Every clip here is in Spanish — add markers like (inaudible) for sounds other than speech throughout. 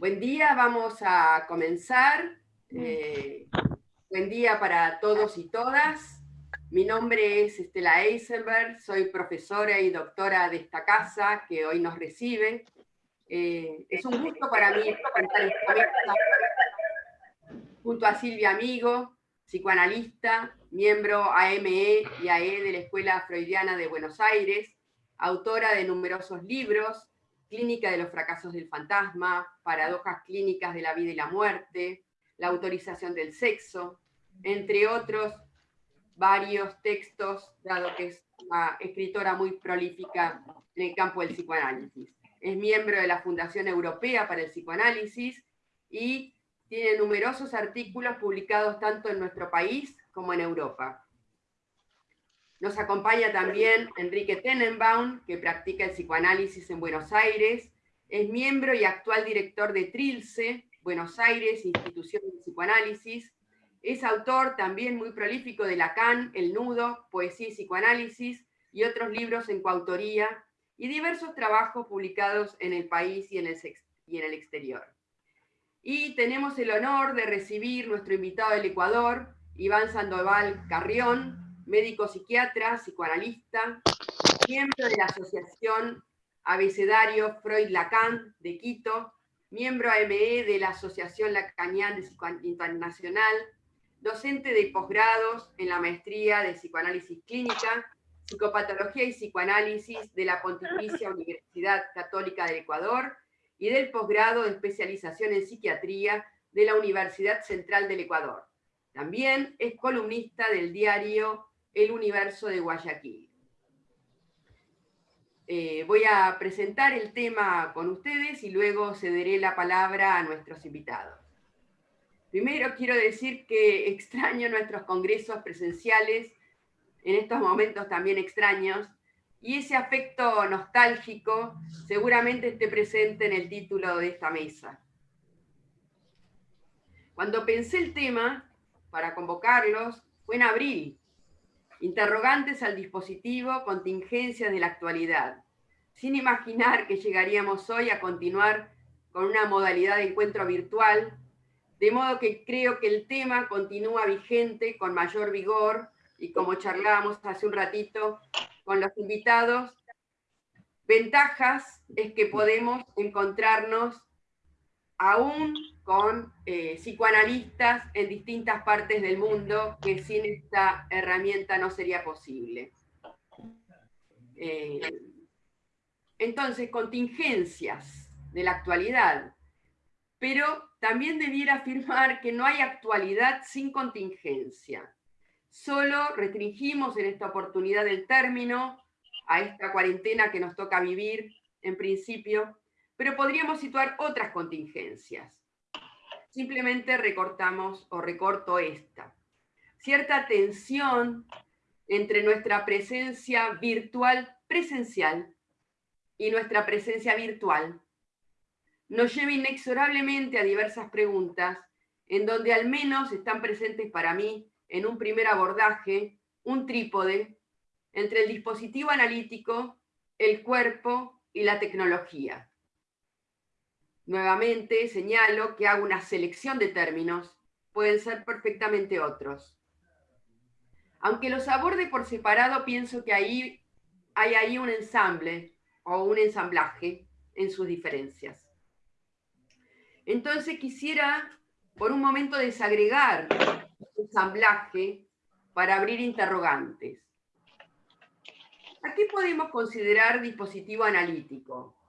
Buen día, vamos a comenzar. Eh, buen día para todos y todas. Mi nombre es Estela Eisenberg, soy profesora y doctora de esta casa que hoy nos recibe. Eh, es un gusto para mí estar esta mesa junto a Silvia Amigo, psicoanalista, miembro AME y AE de la Escuela Freudiana de Buenos Aires, autora de numerosos libros, Clínica de los fracasos del fantasma, Paradojas clínicas de la vida y la muerte, La autorización del sexo, entre otros varios textos, dado que es una escritora muy prolífica en el campo del psicoanálisis. Es miembro de la Fundación Europea para el Psicoanálisis y tiene numerosos artículos publicados tanto en nuestro país como en Europa. Nos acompaña también Enrique Tenenbaum, que practica el psicoanálisis en Buenos Aires, es miembro y actual director de Trilce, Buenos Aires, Institución de Psicoanálisis, es autor también muy prolífico de Lacan, El Nudo, Poesía y Psicoanálisis, y otros libros en coautoría, y diversos trabajos publicados en el país y en el, y en el exterior. Y tenemos el honor de recibir nuestro invitado del Ecuador, Iván Sandoval Carrión, médico psiquiatra, psicoanalista, miembro de la Asociación Abecedario Freud-Lacan de Quito, miembro AME de la Asociación Lacanian de Internacional, docente de posgrados en la maestría de Psicoanálisis Clínica, Psicopatología y Psicoanálisis de la Pontificia Universidad Católica del Ecuador y del posgrado de especialización en psiquiatría de la Universidad Central del Ecuador. También es columnista del diario el universo de Guayaquil. Eh, voy a presentar el tema con ustedes y luego cederé la palabra a nuestros invitados. Primero quiero decir que extraño nuestros congresos presenciales, en estos momentos también extraños, y ese afecto nostálgico seguramente esté presente en el título de esta mesa. Cuando pensé el tema para convocarlos, fue en abril, interrogantes al dispositivo, contingencias de la actualidad, sin imaginar que llegaríamos hoy a continuar con una modalidad de encuentro virtual, de modo que creo que el tema continúa vigente con mayor vigor y como charlábamos hace un ratito con los invitados, ventajas es que podemos encontrarnos aún con eh, psicoanalistas en distintas partes del mundo, que sin esta herramienta no sería posible. Eh, entonces, contingencias de la actualidad, pero también debiera afirmar que no hay actualidad sin contingencia. Solo restringimos en esta oportunidad el término a esta cuarentena que nos toca vivir, en principio, pero podríamos situar otras contingencias simplemente recortamos o recorto esta. Cierta tensión entre nuestra presencia virtual presencial y nuestra presencia virtual nos lleva inexorablemente a diversas preguntas en donde al menos están presentes para mí en un primer abordaje un trípode entre el dispositivo analítico, el cuerpo y la tecnología. Nuevamente señalo que hago una selección de términos, pueden ser perfectamente otros. Aunque los aborde por separado, pienso que ahí hay ahí un ensamble o un ensamblaje en sus diferencias. Entonces quisiera por un momento desagregar ensamblaje para abrir interrogantes. ¿A qué podemos considerar dispositivo analítico?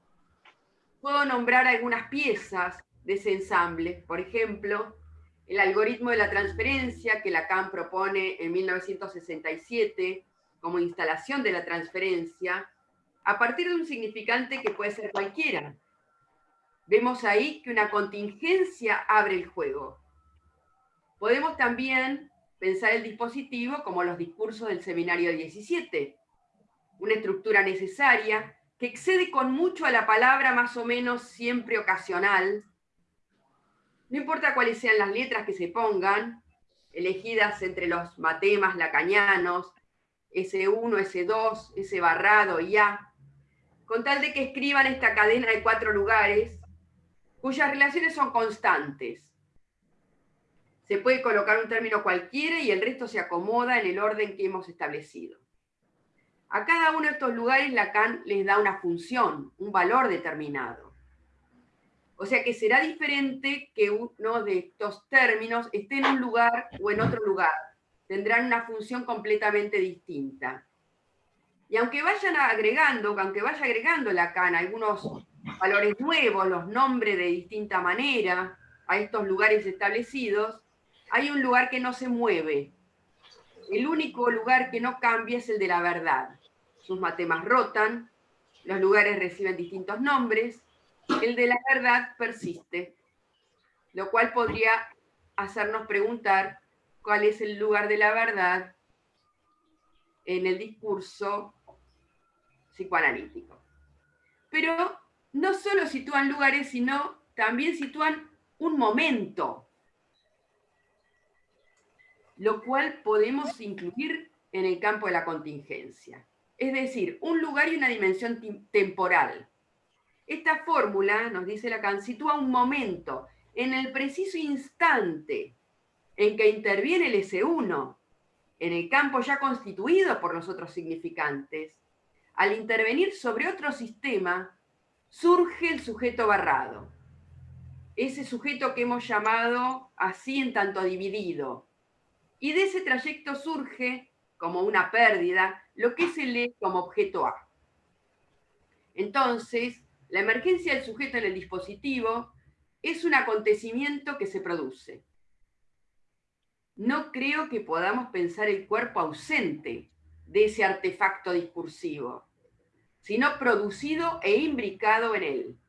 Puedo nombrar algunas piezas de ese ensamble, por ejemplo, el algoritmo de la transferencia que Lacan propone en 1967 como instalación de la transferencia, a partir de un significante que puede ser cualquiera. Vemos ahí que una contingencia abre el juego. Podemos también pensar el dispositivo como los discursos del seminario 17, una estructura necesaria que excede con mucho a la palabra más o menos siempre ocasional. No importa cuáles sean las letras que se pongan, elegidas entre los matemas lacañanos, S1, S2, S barrado y A, con tal de que escriban esta cadena de cuatro lugares, cuyas relaciones son constantes. Se puede colocar un término cualquiera y el resto se acomoda en el orden que hemos establecido. A cada uno de estos lugares Lacan les da una función, un valor determinado. O sea que será diferente que uno de estos términos esté en un lugar o en otro lugar. Tendrán una función completamente distinta. Y aunque vayan agregando, aunque vaya agregando Lacan algunos valores nuevos, los nombres de distinta manera a estos lugares establecidos, hay un lugar que no se mueve. El único lugar que no cambia es el de la verdad sus matemas rotan, los lugares reciben distintos nombres, el de la verdad persiste, lo cual podría hacernos preguntar cuál es el lugar de la verdad en el discurso psicoanalítico. Pero no solo sitúan lugares, sino también sitúan un momento, lo cual podemos incluir en el campo de la contingencia es decir, un lugar y una dimensión temporal. Esta fórmula, nos dice Lacan, sitúa un momento en el preciso instante en que interviene el S1, en el campo ya constituido por los otros significantes, al intervenir sobre otro sistema, surge el sujeto barrado. Ese sujeto que hemos llamado así en tanto dividido. Y de ese trayecto surge como una pérdida, lo que se lee como objeto A. Entonces, la emergencia del sujeto en el dispositivo es un acontecimiento que se produce. No creo que podamos pensar el cuerpo ausente de ese artefacto discursivo, sino producido e imbricado en él.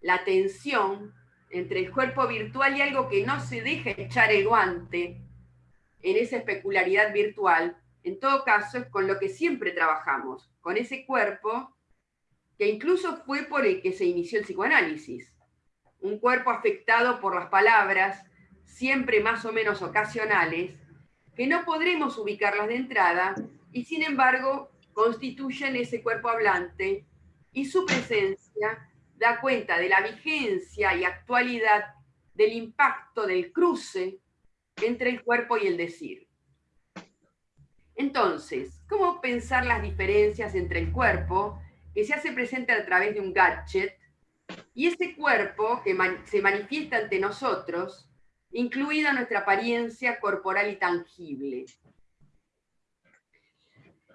La tensión entre el cuerpo virtual y algo que no se deja echar el guante en esa especularidad virtual en todo caso, es con lo que siempre trabajamos, con ese cuerpo que incluso fue por el que se inició el psicoanálisis. Un cuerpo afectado por las palabras, siempre más o menos ocasionales, que no podremos ubicarlas de entrada y sin embargo constituyen ese cuerpo hablante y su presencia da cuenta de la vigencia y actualidad del impacto del cruce entre el cuerpo y el decir. Entonces, ¿cómo pensar las diferencias entre el cuerpo que se hace presente a través de un gadget y ese cuerpo que se manifiesta ante nosotros, incluida nuestra apariencia corporal y tangible?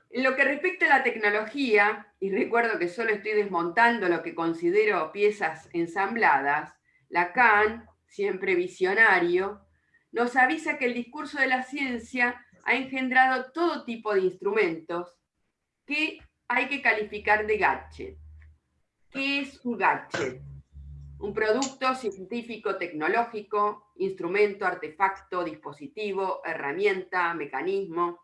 En lo que respecta a la tecnología, y recuerdo que solo estoy desmontando lo que considero piezas ensambladas, Lacan, siempre visionario, nos avisa que el discurso de la ciencia ha engendrado todo tipo de instrumentos que hay que calificar de gadget. ¿Qué es un gadget? Un producto científico, tecnológico, instrumento, artefacto, dispositivo, herramienta, mecanismo.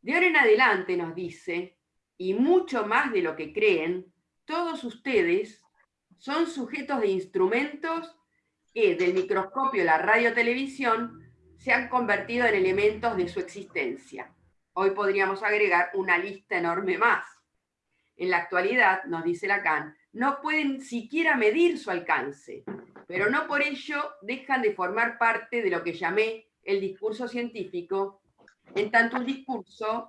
De ahora en adelante nos dice, y mucho más de lo que creen, todos ustedes son sujetos de instrumentos que del microscopio la radio-televisión se han convertido en elementos de su existencia. Hoy podríamos agregar una lista enorme más. En la actualidad, nos dice Lacan, no pueden siquiera medir su alcance, pero no por ello dejan de formar parte de lo que llamé el discurso científico, en tanto un discurso,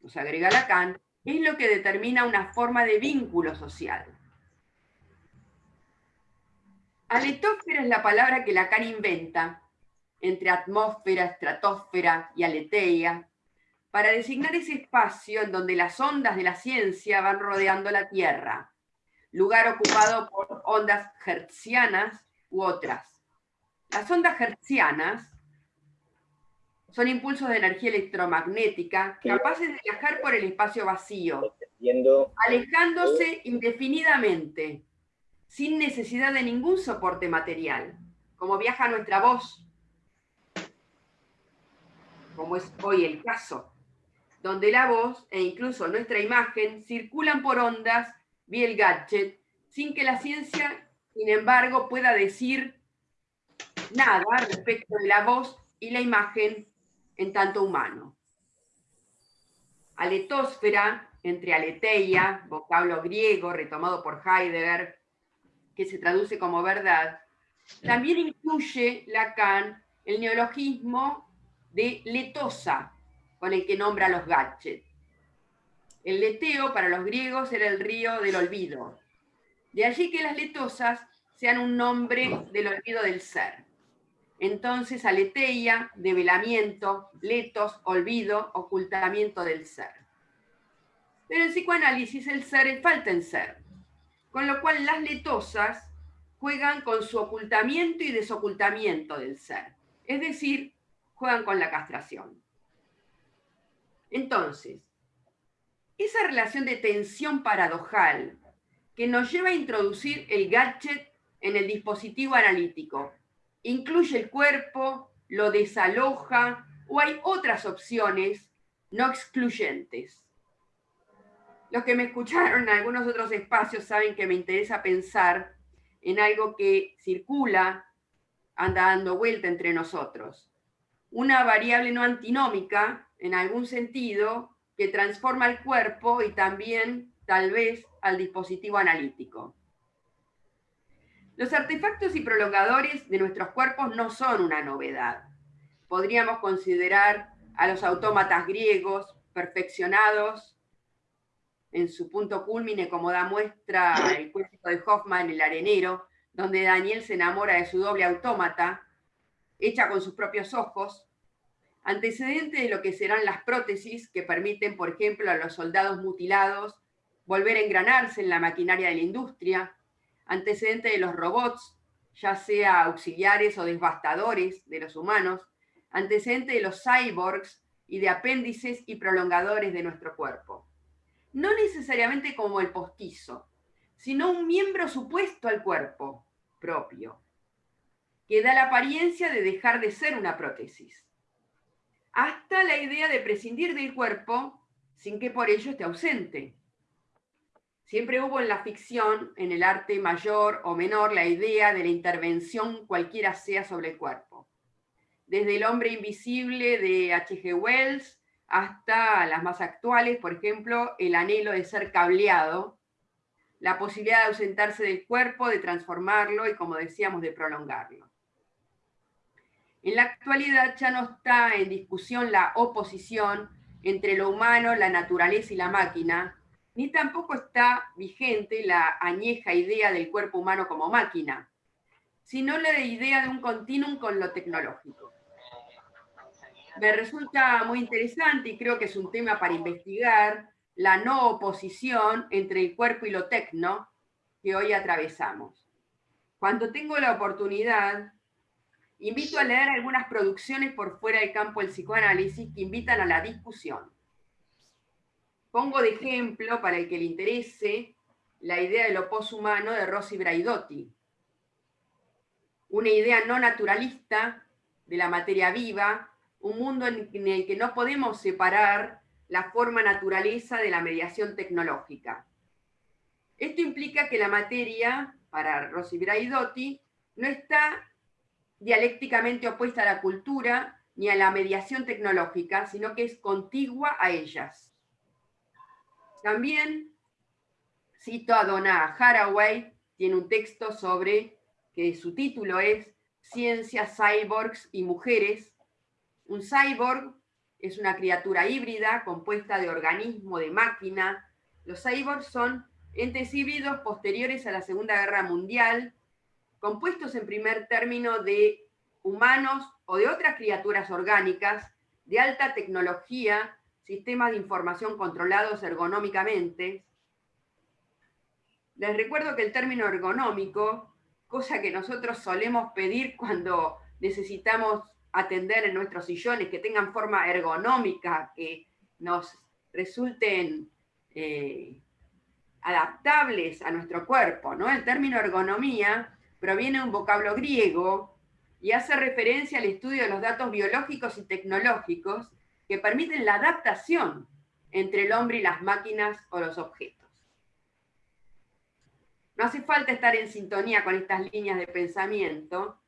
nos agrega Lacan, es lo que determina una forma de vínculo social. Aletósfera es la palabra que Lacan inventa entre atmósfera, estratosfera y aleteia, para designar ese espacio en donde las ondas de la ciencia van rodeando la Tierra, lugar ocupado por ondas hertzianas u otras. Las ondas hertzianas son impulsos de energía electromagnética capaces de viajar por el espacio vacío, alejándose indefinidamente, sin necesidad de ningún soporte material, como viaja nuestra voz como es hoy el caso, donde la voz e incluso nuestra imagen circulan por ondas vía el gadget, sin que la ciencia, sin embargo, pueda decir nada respecto de la voz y la imagen en tanto humano. Aletósfera, entre aleteia, vocablo griego retomado por Heidegger, que se traduce como verdad, también incluye Lacan el neologismo de letosa, con el que nombra los gadgets. El leteo para los griegos era el río del olvido. De allí que las letosas sean un nombre del olvido del ser. Entonces, aleteia, develamiento, letos, olvido, ocultamiento del ser. Pero en psicoanálisis el ser falta en ser, con lo cual las letosas juegan con su ocultamiento y desocultamiento del ser, es decir, juegan con la castración. Entonces, esa relación de tensión paradojal que nos lleva a introducir el gadget en el dispositivo analítico, incluye el cuerpo, lo desaloja o hay otras opciones no excluyentes. Los que me escucharon en algunos otros espacios saben que me interesa pensar en algo que circula, anda dando vuelta entre nosotros. Una variable no antinómica, en algún sentido, que transforma el cuerpo y también, tal vez, al dispositivo analítico. Los artefactos y prolongadores de nuestros cuerpos no son una novedad. Podríamos considerar a los autómatas griegos perfeccionados en su punto culmine, como da muestra el cuento de Hoffman, El arenero, donde Daniel se enamora de su doble autómata, hecha con sus propios ojos, antecedente de lo que serán las prótesis que permiten, por ejemplo, a los soldados mutilados volver a engranarse en la maquinaria de la industria, antecedente de los robots, ya sea auxiliares o devastadores de los humanos, antecedente de los cyborgs y de apéndices y prolongadores de nuestro cuerpo. No necesariamente como el postizo, sino un miembro supuesto al cuerpo propio, que da la apariencia de dejar de ser una prótesis, hasta la idea de prescindir del cuerpo sin que por ello esté ausente. Siempre hubo en la ficción, en el arte mayor o menor, la idea de la intervención cualquiera sea sobre el cuerpo. Desde el hombre invisible de H.G. Wells hasta las más actuales, por ejemplo, el anhelo de ser cableado, la posibilidad de ausentarse del cuerpo, de transformarlo y, como decíamos, de prolongarlo. En la actualidad ya no está en discusión la oposición entre lo humano, la naturaleza y la máquina, ni tampoco está vigente la añeja idea del cuerpo humano como máquina, sino la idea de un continuum con lo tecnológico me resulta muy interesante y creo que es un tema para investigar la no oposición entre el cuerpo y lo tecno que hoy atravesamos. Cuando tengo la oportunidad, invito a leer algunas producciones por fuera del campo del psicoanálisis que invitan a la discusión. Pongo de ejemplo, para el que le interese, la idea de lo poshumano de Rossi Braidotti, una idea no naturalista de la materia viva un mundo en el que no podemos separar la forma naturaleza de la mediación tecnológica. Esto implica que la materia, para Rossi Braidotti, no está dialécticamente opuesta a la cultura ni a la mediación tecnológica, sino que es contigua a ellas. También cito a Donna Haraway, tiene un texto sobre, que su título es Ciencias, Cyborgs y Mujeres, un cyborg es una criatura híbrida compuesta de organismo, de máquina. Los cyborgs son entes híbridos posteriores a la Segunda Guerra Mundial, compuestos en primer término de humanos o de otras criaturas orgánicas de alta tecnología, sistemas de información controlados ergonómicamente. Les recuerdo que el término ergonómico, cosa que nosotros solemos pedir cuando necesitamos atender en nuestros sillones, que tengan forma ergonómica, que nos resulten eh, adaptables a nuestro cuerpo. ¿no? El término ergonomía proviene de un vocablo griego y hace referencia al estudio de los datos biológicos y tecnológicos que permiten la adaptación entre el hombre y las máquinas o los objetos. No hace falta estar en sintonía con estas líneas de pensamiento,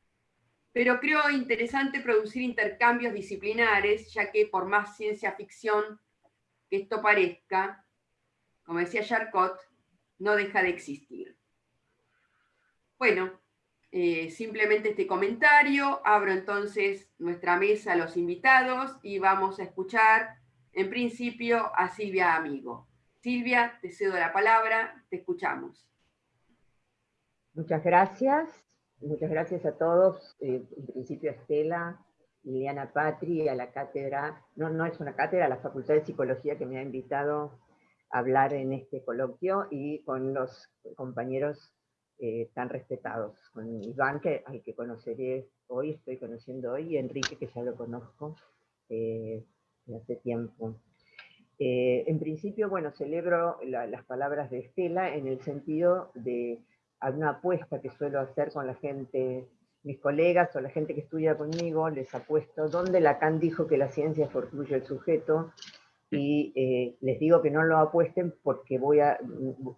pero creo interesante producir intercambios disciplinares, ya que por más ciencia ficción que esto parezca, como decía Charcot, no deja de existir. Bueno, eh, simplemente este comentario, abro entonces nuestra mesa a los invitados y vamos a escuchar en principio a Silvia Amigo. Silvia, te cedo la palabra, te escuchamos. Muchas gracias, muchas gracias a todos, eh, en principio a Estela, Liliana Patri, a la cátedra, no, no es una cátedra, a la Facultad de Psicología que me ha invitado a hablar en este coloquio y con los compañeros eh, tan respetados, con Iván, que, al que conoceré hoy, estoy conociendo hoy, y Enrique, que ya lo conozco eh, hace tiempo. Eh, en principio, bueno, celebro las palabras de Estela en el sentido de una apuesta que suelo hacer con la gente, mis colegas o la gente que estudia conmigo, les apuesto donde Lacan dijo que la ciencia fortruye el sujeto, y eh, les digo que no lo apuesten porque voy a,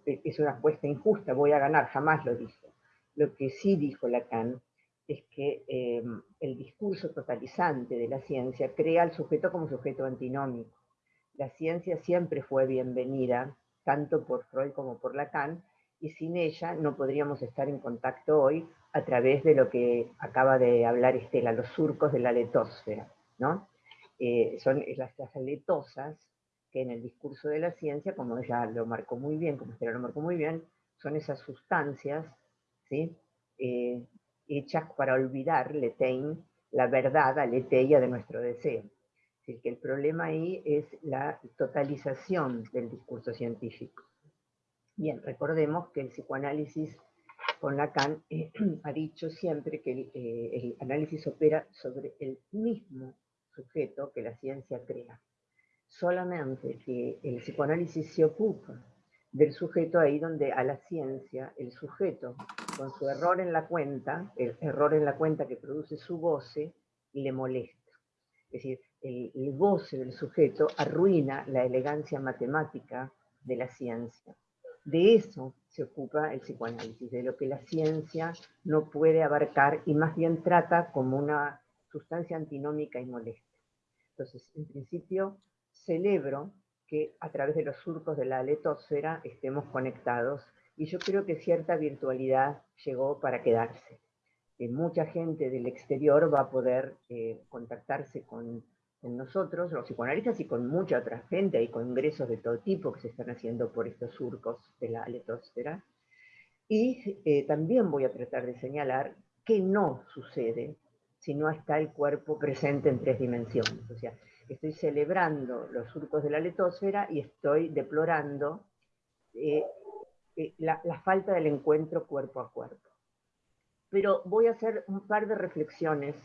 es una apuesta injusta, voy a ganar, jamás lo dijo. Lo que sí dijo Lacan es que em, el discurso totalizante de la ciencia crea al sujeto como sujeto antinómico. La ciencia siempre fue bienvenida, tanto por Freud como por Lacan, y sin ella no podríamos estar en contacto hoy a través de lo que acaba de hablar Estela, los surcos de la letosfera, ¿no? Eh, son las, aletosas que en el discurso de la ciencia, como ella lo marcó muy bien, como usted lo marcó muy bien, son esas sustancias ¿sí? Eh, hechas para olvidar, letein, la verdad, aleteia de nuestro deseo. Es decir, que el problema ahí es la totalización del discurso científico. Bien, recordemos que el psicoanálisis con Lacan eh, (clears throat) ha dicho siempre que el análisis opera sobre el mismo sujeto que la ciencia crea. Solamente que el psicoanálisis se ocupa del sujeto ahí donde a la ciencia el sujeto, con su error en la cuenta, el error en la cuenta que produce su goce, le molesta. Es decir, el, el goce del sujeto arruina la elegancia matemática de la ciencia. De eso se ocupa el psicoanálisis, de lo que la ciencia no puede abarcar y más bien trata como una sustancia antinómica y molesta. Entonces, en principio, celebro que a través de los surcos de la letosfera estemos conectados y yo creo que cierta virtualidad llegó para quedarse. Que mucha gente del exterior va a poder eh, contactarse con, nosotros, los psicoanalistas, y con mucha otra gente, hay congresos de todo tipo que se están haciendo por estos surcos de la letosfera. Y eh, también voy a tratar de señalar que no sucede si no está el cuerpo presente en tres dimensiones. O sea, estoy celebrando los surcos de la letosfera y estoy deplorando eh, eh, la, falta del encuentro cuerpo a cuerpo. Pero voy a hacer un par de reflexiones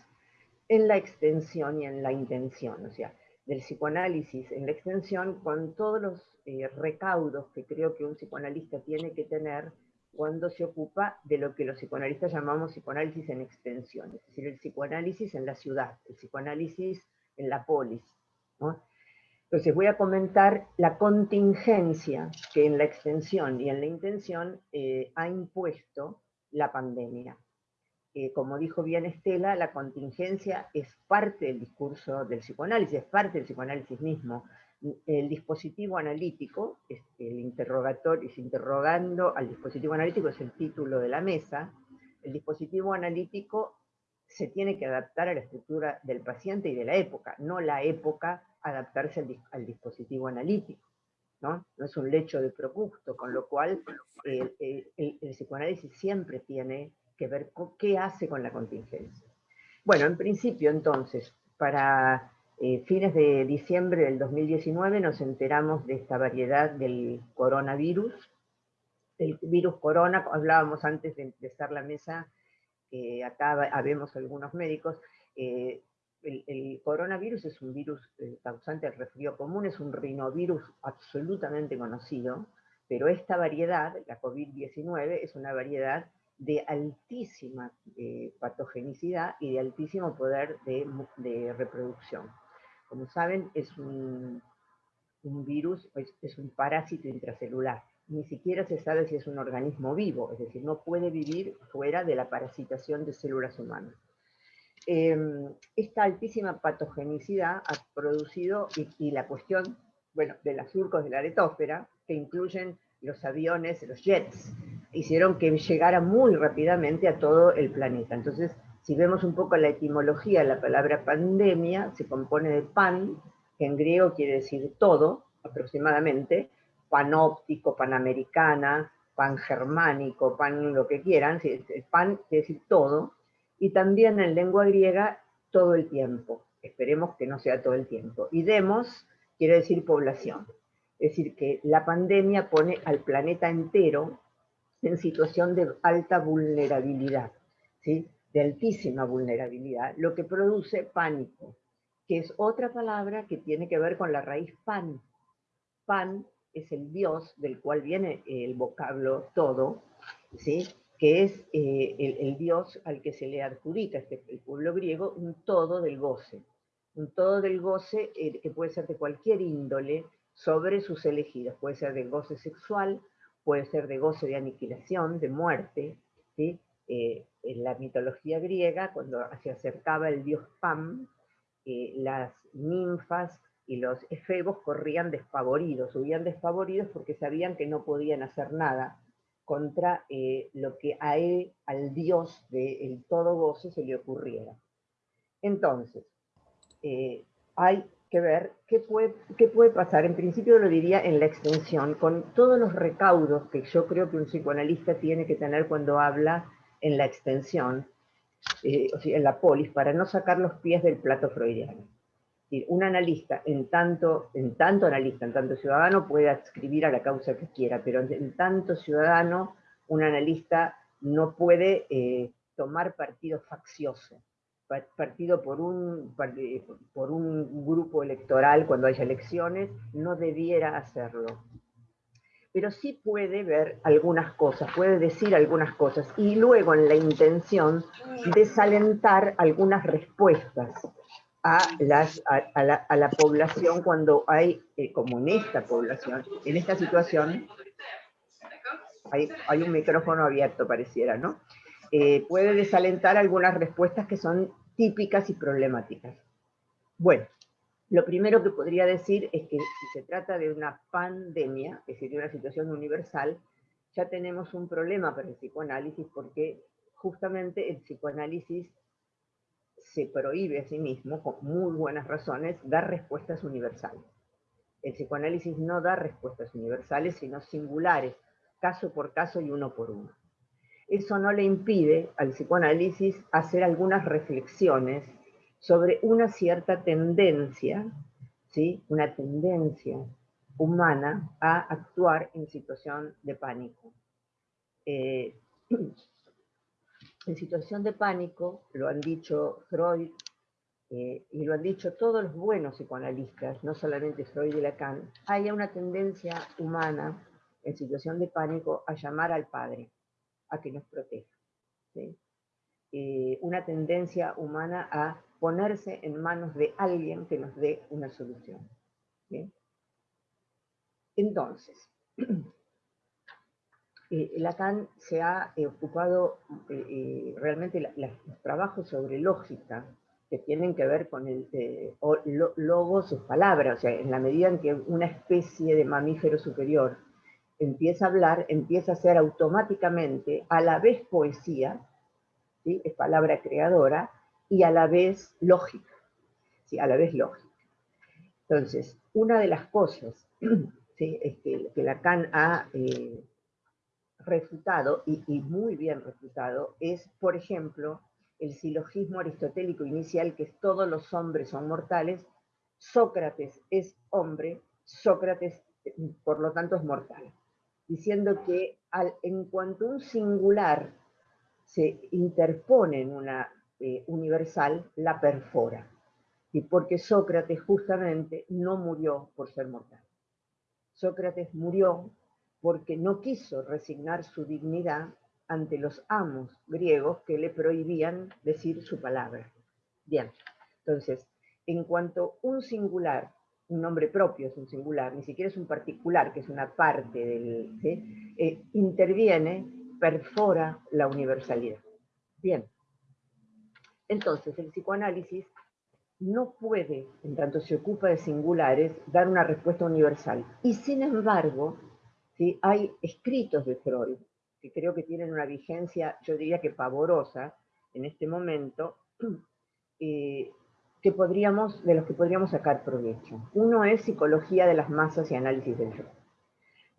en la extensión y en la intención, o sea, del psicoanálisis en la extensión con todos los eh, recaudos que creo que un psicoanalista tiene que tener cuando se ocupa de lo que los psicoanalistas llamamos psicoanálisis en extensión, es decir, el psicoanálisis en la ciudad, el psicoanálisis en la polis. Entonces voy a comentar la contingencia que en la extensión y en la intención eh, ha impuesto la pandemia. Eh, como dijo bien Estela, la contingencia es parte del discurso del psicoanálisis, es parte del psicoanálisis mismo, el dispositivo analítico, el interrogatorio, es interrogando al dispositivo analítico, es el título de la mesa, el dispositivo analítico se tiene que adaptar a la estructura del paciente y de la época, no la época adaptarse al, dispositivo analítico. ¿no? ¿no? es un lecho de procusto, con lo cual el, el psicoanálisis siempre tiene que ver con qué hace con la contingencia. Bueno, en principio entonces, para eh, fines de diciembre del 2019 nos enteramos de esta variedad del coronavirus, el virus corona, hablábamos antes de empezar la mesa, acá habemos algunos médicos, eh, el, coronavirus es un virus eh, causante del resfrío común, es un rinovirus absolutamente conocido, pero esta variedad, la COVID-19, es una variedad de altísima patogenicidad y de altísimo poder de reproducción. Como saben, es un, virus, es, un parásito intracelular. Ni siquiera se sabe si es un organismo vivo, es decir, no puede vivir fuera de la parasitación de células humanas. Em, esta altísima patogenicidad ha producido, y, la cuestión bueno, de las surcos de la letósfera, que incluyen los aviones, los jets, hicieron que llegara muy rápidamente a todo el planeta. Entonces, si vemos un poco la etimología, la palabra pandemia se compone de pan, que en griego quiere decir todo, aproximadamente, panóptico, panamericana, pan germánico, pan lo que quieran, pan quiere decir todo, y también en lengua griega todo el tiempo. Esperemos que no sea todo el tiempo. Y demos quiere decir población. Es decir, que la pandemia pone al planeta entero en situación de alta vulnerabilidad, ¿sí? De altísima vulnerabilidad, lo que produce pánico, que es otra palabra que tiene que ver con la raíz pan. Pan es el dios del cual viene el vocablo todo, ¿sí? que es eh, el, dios al que se le adjudica este, el pueblo griego un todo del goce. Un todo del goce eh, que puede ser de cualquier índole sobre sus elegidos. Puede ser de goce sexual, puede ser de goce de aniquilación, de muerte. ¿sí? Eh, en la mitología griega, cuando se acercaba el dios Pam, las ninfas y los efebos corrían despavoridos, subían despavoridos porque sabían que no podían hacer nada contra eh, lo que a él, al Dios del todo goce, se le ocurriera. Entonces, eh, hay que ver qué puede, qué puede pasar, en principio lo diría en la extensión, con todos los recaudos que yo creo que un psicoanalista tiene que tener cuando habla en la extensión, eh, o sea, en la polis, para no sacar los pies del plato freudiano un analista, en tanto, en tanto analista, en tanto ciudadano, puede adscribir a la causa que quiera, pero en tanto ciudadano, un analista no puede eh, tomar partido faccioso, partido por un, por un grupo electoral cuando haya elecciones, no debiera hacerlo. Pero sí puede ver algunas cosas, puede decir algunas cosas, y luego en la intención desalentar algunas respuestas a, la, población cuando hay, eh, como en esta población, en esta situación, hay, hay un micrófono abierto pareciera, ¿no? Eh, puede desalentar algunas respuestas que son típicas y problemáticas. Bueno, lo primero que podría decir es que si se trata de una pandemia, es decir, de una situación universal, ya tenemos un problema para el psicoanálisis porque justamente el psicoanálisis se prohíbe a sí mismo, con muy buenas razones, dar respuestas universales. El psicoanálisis no da respuestas universales, sino singulares, caso por caso y uno por uno. Eso no le impide al psicoanálisis hacer algunas reflexiones sobre una cierta tendencia, ¿sí? una tendencia humana a actuar en situación de pánico. Eh, (clears throat) en situación de pánico, lo han dicho Freud eh, y lo han dicho todos los buenos psicoanalistas, no solamente Freud y Lacan, hay una tendencia humana en situación de pánico a llamar al Padre, a que nos proteja. Eh, una tendencia humana a ponerse en manos de alguien que nos dé una solución. Entonces, (clears throat) eh, Lacan se ha eh, ocupado eh, realmente los trabajos sobre lógica que tienen que ver con el logos, sus palabras, o sea, en la medida en que una especie de mamífero superior empieza a hablar, empieza a ser automáticamente a la vez poesía, ¿sí? es palabra creadora, y a la vez lógica, ¿sí? a la vez lógica. Entonces, una de las cosas (clears throat) ¿sí? que, Lacan ha refutado, y, muy bien refutado, es, por ejemplo, el silogismo aristotélico inicial, que es todos los hombres son mortales, Sócrates es hombre, Sócrates, por lo tanto, es mortal. Diciendo que al, en cuanto un singular se interpone en una eh, universal, la perfora. Y porque Sócrates justamente no murió por ser mortal. Sócrates murió porque no quiso resignar su dignidad ante los amos griegos que le prohibían decir su palabra. Bien, entonces, en cuanto un singular, un nombre propio es un singular, ni siquiera es un particular, que es una parte del, eh, interviene, perfora la universalidad. Bien, entonces el psicoanálisis no puede, en tanto se ocupa de singulares, dar una respuesta universal. Y sin embargo, hay escritos de Freud que creo que tienen una vigencia, yo diría que pavorosa en este momento, (clears throat) eh, que podríamos, de los que podríamos sacar provecho. Uno es psicología de las masas y análisis del yo.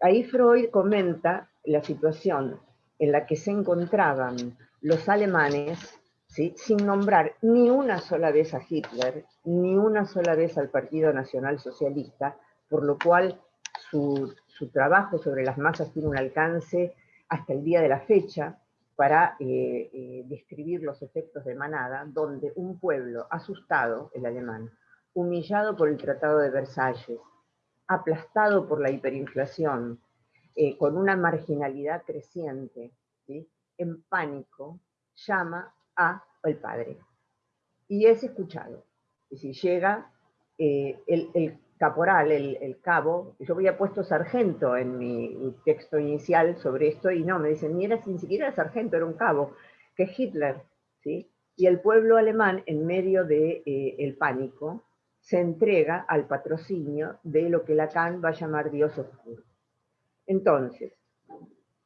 Ahí Freud comenta la situación en la que se encontraban los alemanes, sin nombrar ni una sola vez a Hitler, ni una sola vez al Partido Nacional Socialista, por lo cual su, trabajo sobre las masas tiene un alcance hasta el día de la fecha para eh, eh, describir los efectos de manada, donde un pueblo asustado, el alemán, humillado por el Tratado de Versalles, aplastado por la hiperinflación, eh, con una marginalidad creciente, en pánico, llama a el padre. Y es escuchado. Y si llega el, el, caporal, el, cabo, yo había puesto sargento en mi, texto inicial sobre esto y no, me dicen, ni, era, ni siquiera era sargento, era un cabo, que es Hitler, ¿sí? Y el pueblo alemán, en medio del de, eh, pánico, se entrega al patrocinio de lo que Lacan va a llamar Dios oscuro. Entonces,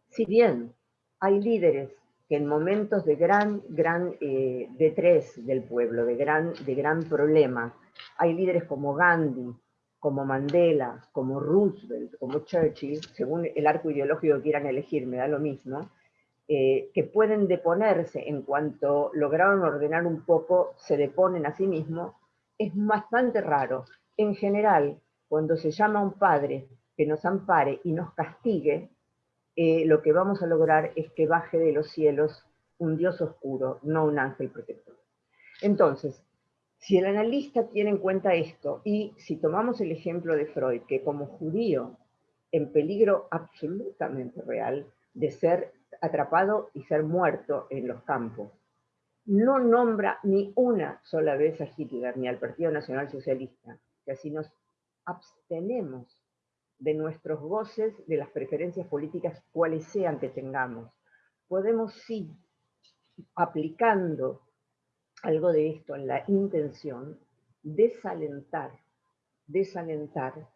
si bien hay líderes que en momentos de gran, gran eh, detrés del pueblo, de gran, de gran problema, hay líderes como Gandhi, como Mandela, como Roosevelt, como Churchill, según el arco ideológico que quieran elegir, me da lo mismo, eh, que pueden deponerse en cuanto lograron ordenar un poco, se deponen a sí mismos, es bastante raro. En general, cuando se llama a un padre que nos ampare y nos castigue, eh, lo que vamos a lograr es que baje de los cielos un Dios oscuro, no un ángel protector. Entonces, si el analista tiene en cuenta esto, y si tomamos el ejemplo de Freud, que como judío, en peligro absolutamente real de ser atrapado y ser muerto en los campos, no nombra ni una sola vez a Hitler ni al Partido Nacional Socialista, que así nos abstenemos de nuestros goces, de las preferencias políticas, cuales sean que tengamos. Podemos sí, aplicando algo de esto en la intención, desalentar, desalentar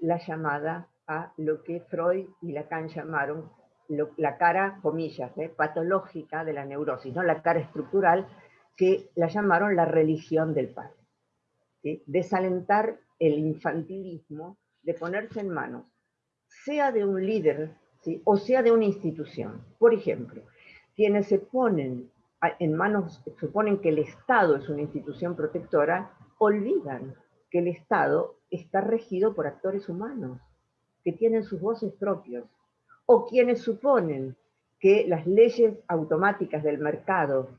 la llamada a lo que Freud y Lacan llamaron la cara, comillas, ¿eh? patológica de la neurosis, no la cara estructural, que la llamaron la religión del padre. Desalentar el infantilismo de ponerse en manos, sea de un líder o sea de una institución. Por ejemplo, quienes se ponen en manos, suponen que el Estado es una institución protectora, olvidan que el Estado está regido por actores humanos, que tienen sus voces propios, o quienes suponen que las leyes automáticas del mercado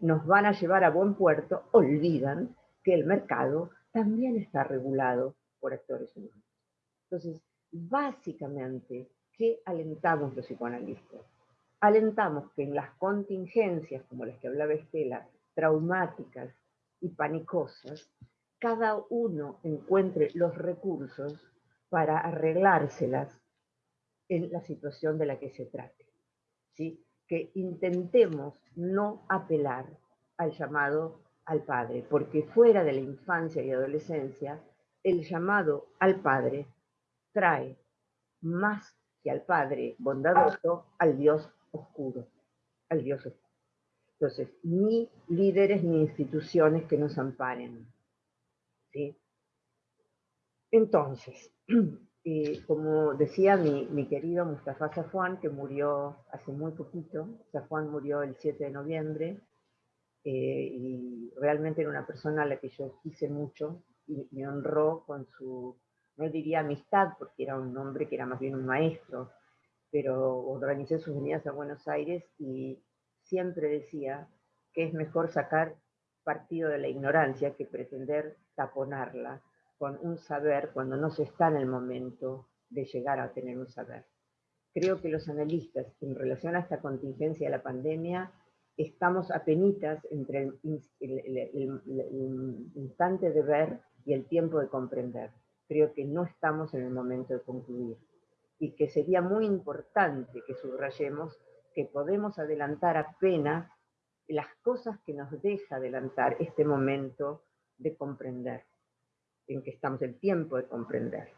nos van a llevar a buen puerto, olvidan que el mercado también está regulado por actores humanos. Entonces, básicamente, ¿qué alentamos los psicoanalistas? alentamos que en las contingencias, como las que hablaba Estela, traumáticas y panicosas, cada uno encuentre los recursos para arreglárselas en la situación de la que se trate. ¿sí? Que intentemos no apelar al llamado al padre, porque fuera de la infancia y adolescencia, el llamado al padre trae más que al padre bondadoso, al Dios oscuro, al Dios oscuro. Entonces, ni líderes ni instituciones que nos amparen. ¿sí? Entonces, (clears throat) eh, como decía mi, querido Mustafa Safwan, que murió hace muy poquito, Safwan murió el 7 de noviembre, eh, y realmente era una persona a la que yo quise mucho y me honró con su, no diría amistad, porque era un hombre que era más bien un maestro, pero organicé sus venidas a Buenos Aires y siempre decía que es mejor sacar partido de la ignorancia que pretender taponarla con un saber cuando no se está en el momento de llegar a tener un saber. Creo que los analistas, en relación a esta contingencia de la pandemia, estamos apenitas entre el instante de ver y el tiempo de comprender. Creo que no estamos en el momento de concluir y que sería muy importante que subrayemos que podemos adelantar apenas las cosas que nos deja adelantar este momento de comprender, en que estamos el tiempo de comprender.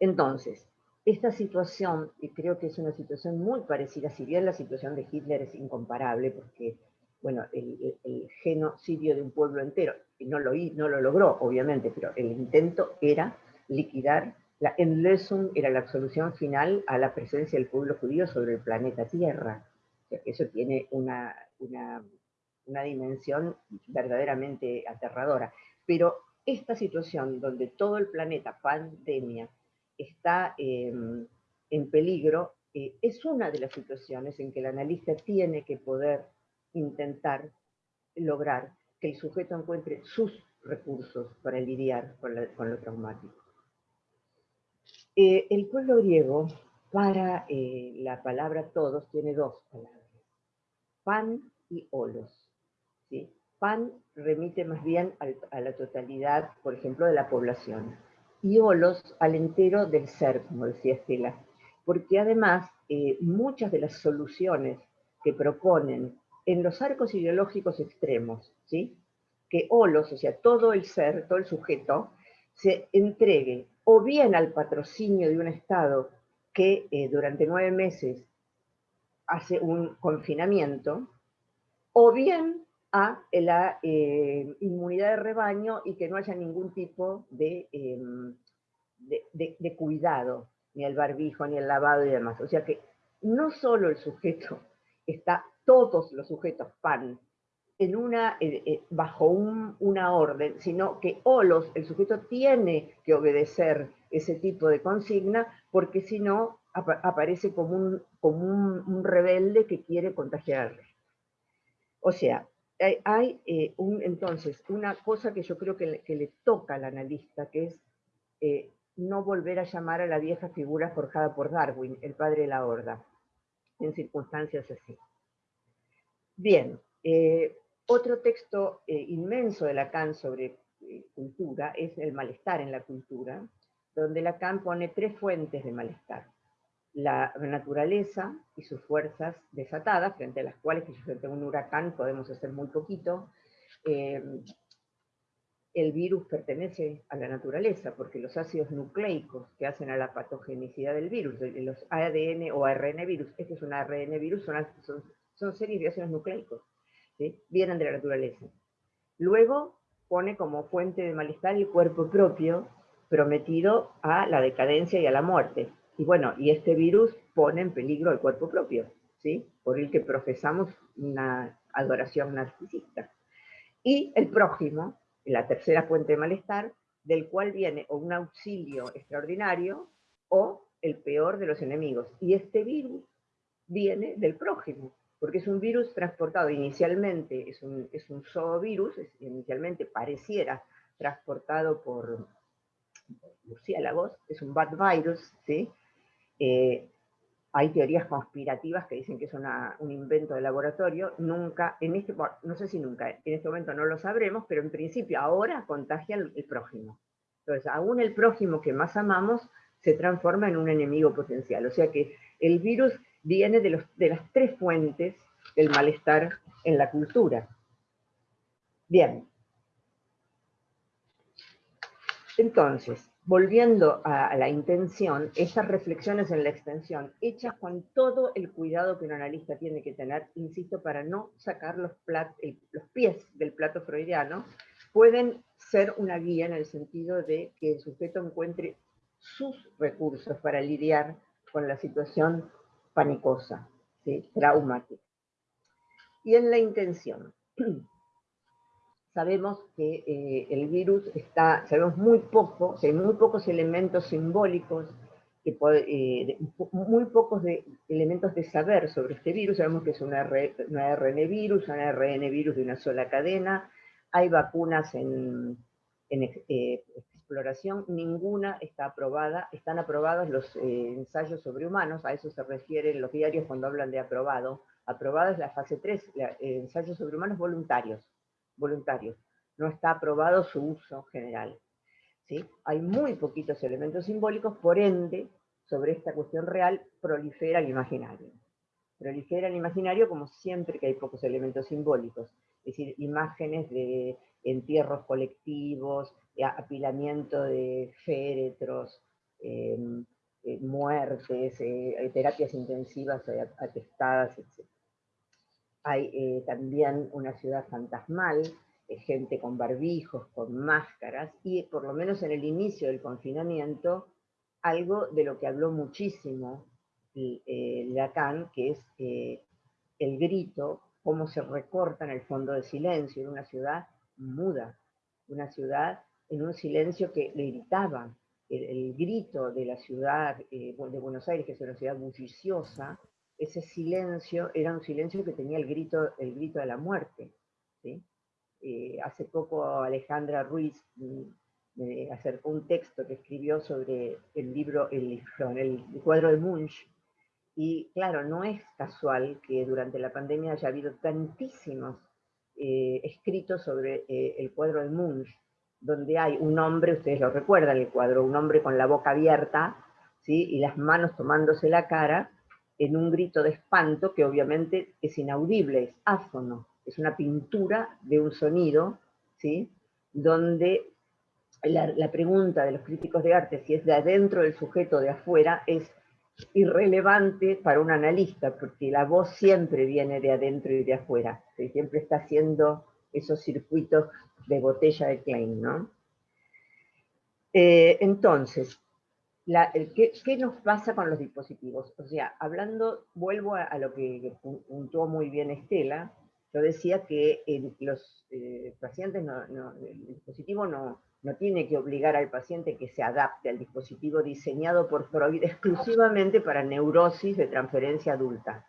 Entonces, esta situación, y creo que es una situación muy parecida, si bien la situación de Hitler es incomparable, porque bueno, el, genocidio de un pueblo entero, no lo, no lo logró, obviamente, pero el intento era liquidar, la Endlösung era la solución final a la presencia del pueblo judío sobre el planeta Tierra. eso tiene una, una, una dimensión verdaderamente aterradora. Pero esta situación donde todo el planeta, pandemia, está em, en peligro, eh, es una de las situaciones en que el analista tiene que poder intentar lograr que el sujeto encuentre sus recursos para lidiar con, lo traumático. Eh, el pueblo griego, para eh, la palabra todos, tiene dos palabras, pan y olos. Pan remite más bien a la totalidad, por ejemplo, de la población, y olos al entero del ser, como decía Estela, porque además eh, muchas de las soluciones que proponen en los arcos ideológicos extremos, ¿sí? que olos, o sea, todo el ser, todo el sujeto, se entregue o bien al patrocinio de un Estado que eh, durante nueve meses hace un confinamiento, o bien a la eh, inmunidad de rebaño y que no haya ningún tipo em, de, de, cuidado, ni el barbijo, ni el lavado y demás. O sea que no solo el sujeto está, todos los sujetos pan, en una, eh, eh, bajo una orden, sino que Olos, el sujeto tiene que obedecer ese tipo de consigna, porque si no aparece como, un, como un, rebelde que quiere contagiarle. O sea, hay, eh, un, entonces una cosa que yo creo que le, toca al analista, que es no volver a llamar a la vieja figura forjada por Darwin, el padre de la horda, en circunstancias así. Bien, eh, otro texto eh, inmenso de Lacan sobre eh, cultura es El malestar en la cultura, donde Lacan pone tres fuentes de malestar. La naturaleza y sus fuerzas desatadas, frente a las cuales, frente a un huracán podemos hacer muy poquito, el virus pertenece a la naturaleza, porque los ácidos nucleicos que hacen a la patogenicidad del virus, los ADN o ARN virus, este es un ARN virus, son, son, series de ácidos nucleicos, vienen de la naturaleza. Luego pone como fuente de malestar el cuerpo propio, prometido a la decadencia y a la muerte. Y bueno, y este virus pone en peligro el cuerpo propio, ¿sí? por el que profesamos una adoración narcisista. Y el prójimo, la tercera fuente de malestar, del cual viene o un auxilio extraordinario o el peor de los enemigos. Y este virus viene del prójimo, porque es un virus transportado inicialmente, es un, es un zoovirus, inicialmente pareciera transportado por murciélagos, es un bad virus, ¿sí? Eh, hay teorías conspirativas que dicen que es un invento de laboratorio, nunca, en este, no sé si nunca, en este momento no lo sabremos, pero en principio ahora contagia el, prójimo. Entonces, aún el prójimo que más amamos se transforma en un enemigo potencial. O sea que el virus viene de, las tres fuentes del malestar en la cultura. Bien. Entonces, volviendo a, la intención, esas reflexiones en la extensión, hechas con todo el cuidado que un analista tiene que tener, insisto, para no sacar los, los pies del plato freudiano, pueden ser una guía en el sentido de que el sujeto encuentre sus recursos para lidiar con la situación panicosa, traumática. Y en la intención, (clears throat) sabemos que eh, el virus está, sabemos muy poco, hay muy pocos elementos simbólicos, eh, muy pocos de, elementos de saber sobre este virus, sabemos que es un, ARN virus, un ARN virus de una sola cadena, hay vacunas en, eh, exploración, ninguna está aprobada, están aprobados los ensayos sobre humanos, a eso se refieren los diarios cuando hablan de aprobado, aprobada es la fase 3, ensayos sobre humanos voluntarios, voluntarios. No está aprobado su uso general. ¿sí? Hay muy poquitos elementos simbólicos, por ende, sobre esta cuestión real, prolifera el imaginario. Prolifera el imaginario como siempre que hay pocos elementos simbólicos, es decir, imágenes de entierros colectivos, apilamiento de féretros, em, eh, muertes, terapias intensivas atestadas, etc. Hay también una ciudad fantasmal, gente con barbijos, con máscaras, y por lo menos en el inicio del confinamiento, algo de lo que habló muchísimo Lacan, que es el grito, cómo se recorta en el fondo de silencio, en una ciudad muda, una ciudad en un silencio que le gritaba. El, grito de la ciudad eh, de Buenos Aires, que es una ciudad bulliciosa, ese silencio era un silencio que tenía el grito, el grito de la muerte. Eh, hace poco Alejandra Ruiz mm, me acercó un texto que escribió sobre el libro, el, el cuadro de Munch, y claro, no es casual que durante la pandemia haya habido tantísimos eh, escritos sobre eh, el cuadro de Munch, donde hay un hombre, ustedes lo recuerdan el cuadro, un hombre con la boca abierta ¿sí? y las manos tomándose la cara, en un grito de espanto que obviamente es inaudible, es áfono, es una pintura de un sonido, ¿sí? donde la, pregunta de los críticos de arte, si es de adentro del sujeto o de afuera, es irrelevante para un analista, porque la voz siempre viene de adentro y de afuera, siempre está haciendo esos circuitos de botella de Klein, ¿no? Eh, entonces, ¿qué, nos pasa con los dispositivos? O sea, hablando, vuelvo a, lo que puntuó muy bien Estela, yo decía que los eh, pacientes, el dispositivo no, no tiene que obligar al paciente que se adapte al dispositivo diseñado por Freud exclusivamente para neurosis de transferencia adulta.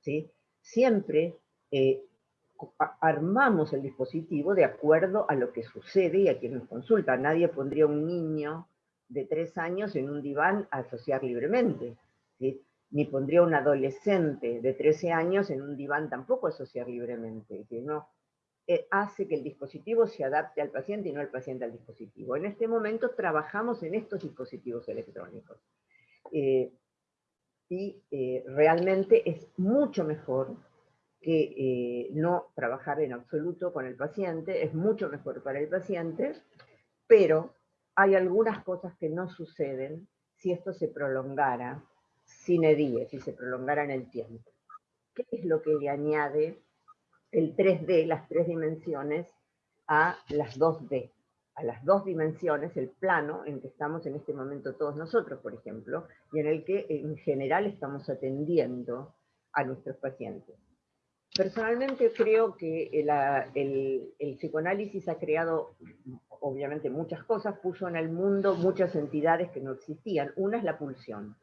¿sí? Siempre eh, armamos el dispositivo de acuerdo a lo que sucede y a quien nos consulta. Nadie pondría un niño de tres años en un diván a asociar libremente. Ni pondría un adolescente de 13 años en un diván tampoco a asociar libremente. No, eh, hace que el dispositivo se adapte al paciente y no el paciente al dispositivo. En este momento trabajamos en estos dispositivos electrónicos. Eh, y eh, realmente es mucho mejor que no trabajar en absoluto con el paciente, es mucho mejor para el paciente, pero hay algunas cosas que no suceden si esto se prolongara sin edie, si se prolongara en el tiempo. ¿Qué es lo que le añade el 3D, las tres dimensiones, a las 2D, a las dos dimensiones, el plano en que estamos en este momento todos nosotros, por ejemplo, y en el que en general estamos atendiendo a nuestros pacientes. Personalmente creo que el, el, psicoanálisis ha creado, obviamente, muchas cosas, puso en el mundo muchas entidades que no existían. Una es la pulsión.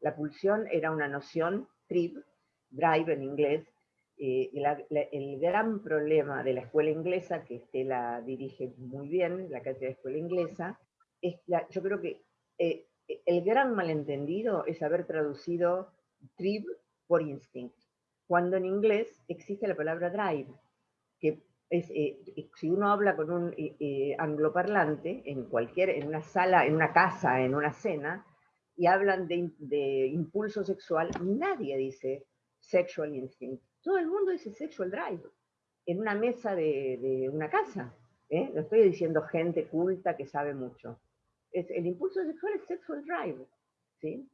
La pulsión era una noción, trip, drive en inglés, eh, el gran problema de la escuela inglesa, que Estela dirige muy bien, la cátedra de escuela inglesa, es yo creo que eh, el gran malentendido es haber traducido trib por instinct, cuando en inglés existe la palabra drive, que es, eh, si uno habla con un angloparlante en cualquier, en una sala, en una casa, en una cena, y hablan de, impulso sexual, nadie dice sexual instinct todo el mundo dice sexual drive en una mesa de, una casa. ¿eh? Lo estoy diciendo gente culta que sabe mucho. El impulso sexual es sexual drive. ¿sí?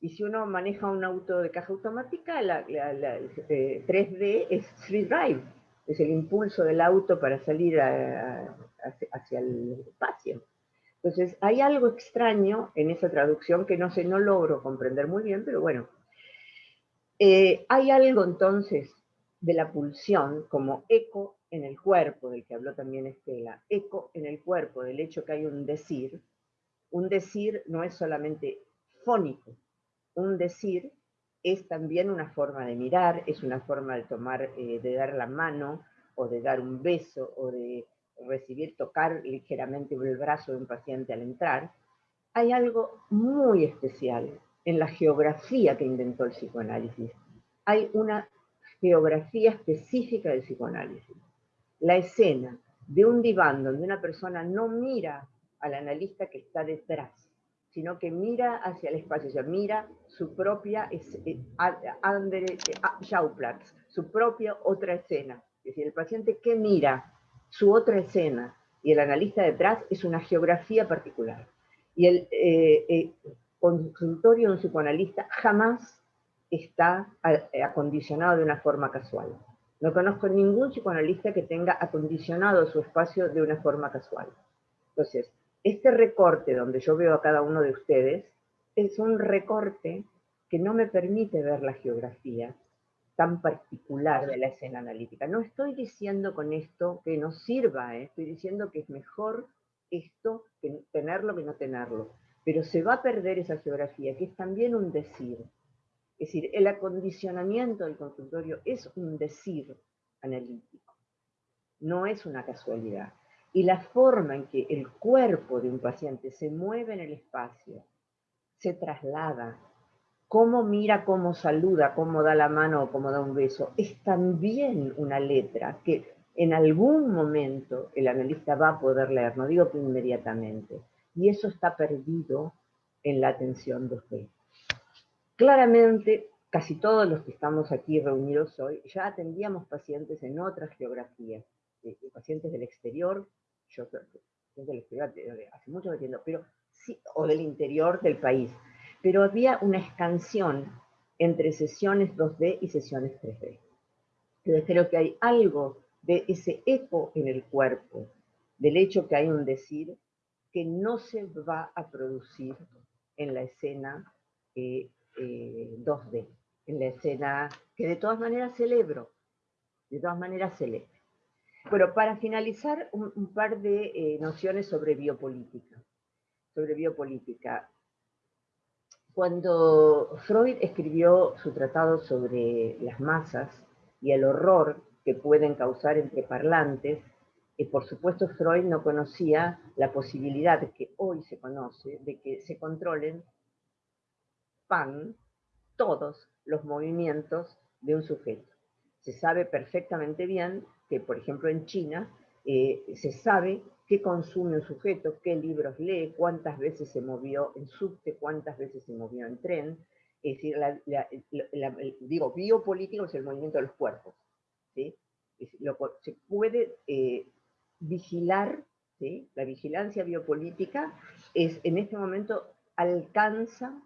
Y si uno maneja un auto de caja automática, la, 3D eh, es street drive. Es el impulso del auto para salir hacia el espacio. Entonces, hay algo extraño en esa traducción que no sé, no logro comprender muy bien, pero bueno, eh, hay algo entonces de la pulsión como eco en el cuerpo, del que habló también Estela, eco en el cuerpo, del hecho que hay un decir. Un decir no es solamente fónico, un decir es también una forma de mirar, es una forma de tomar, eh, de dar la mano, o de dar un beso, o de recibir, tocar ligeramente el brazo de un paciente al entrar. Hay algo muy especial en la geografía que inventó el psicoanálisis. Hay una geografía específica del psicoanálisis. La escena de un diván donde una persona no mira al analista que está detrás, sino que mira hacia el espacio, o sea, mira su propia eh, eh, su propia otra escena. Es decir, el paciente que mira su otra escena y el analista detrás es una geografía particular. Y el, eh, consultorio de un psicoanalista jamás está acondicionado de una forma casual. No conozco ningún psicoanalista que tenga acondicionado su espacio de una forma casual. Entonces, este recorte donde yo veo a cada uno de ustedes es un recorte que no me permite ver la geografía tan particular de la escena analítica. No estoy diciendo con esto que nos sirva, ¿eh? estoy diciendo que es mejor esto que tenerlo que no tenerlo. Pero se va a perder esa geografía, que es también un decir. Es decir, el acondicionamiento del consultorio es un decir analítico, no es una casualidad. Y la forma en que el cuerpo de un paciente se mueve en el espacio, se traslada, cómo mira, cómo saluda, cómo da la mano o cómo da un beso, es también una letra que en algún momento el analista va a poder leer, no digo que inmediatamente, y eso está perdido en la atención 2D. Claramente, casi todos los que estamos aquí reunidos hoy ya atendíamos pacientes en otras geografías, pacientes del exterior, yo del exterior hace mucho que entiendo, pero sí, o del interior del país, pero había una escansión entre sesiones 2D y sesiones 3D. Entonces creo que hay algo de ese eco en el cuerpo, del hecho que hay un decir que no se va a producir en la escena eh, 2D, eh, en la escena que de todas maneras celebro, de todas maneras celebro. Bueno, para finalizar, un, par de eh, nociones sobre biopolítica. Sobre biopolítica. Cuando Freud escribió su tratado sobre las masas y el horror que pueden causar entre parlantes, y por supuesto Freud no conocía la posibilidad que hoy se conoce de que se controlen pan todos los movimientos de un sujeto. Se sabe perfectamente bien que, por ejemplo, en China, eh, se sabe qué consume un sujeto, qué libros lee, cuántas veces se movió en subte, cuántas veces se movió en tren. Es decir, digo, biopolítico es el movimiento de los cuerpos. ¿sí? se puede eh, vigilar, la vigilancia biopolítica es en este momento alcanza.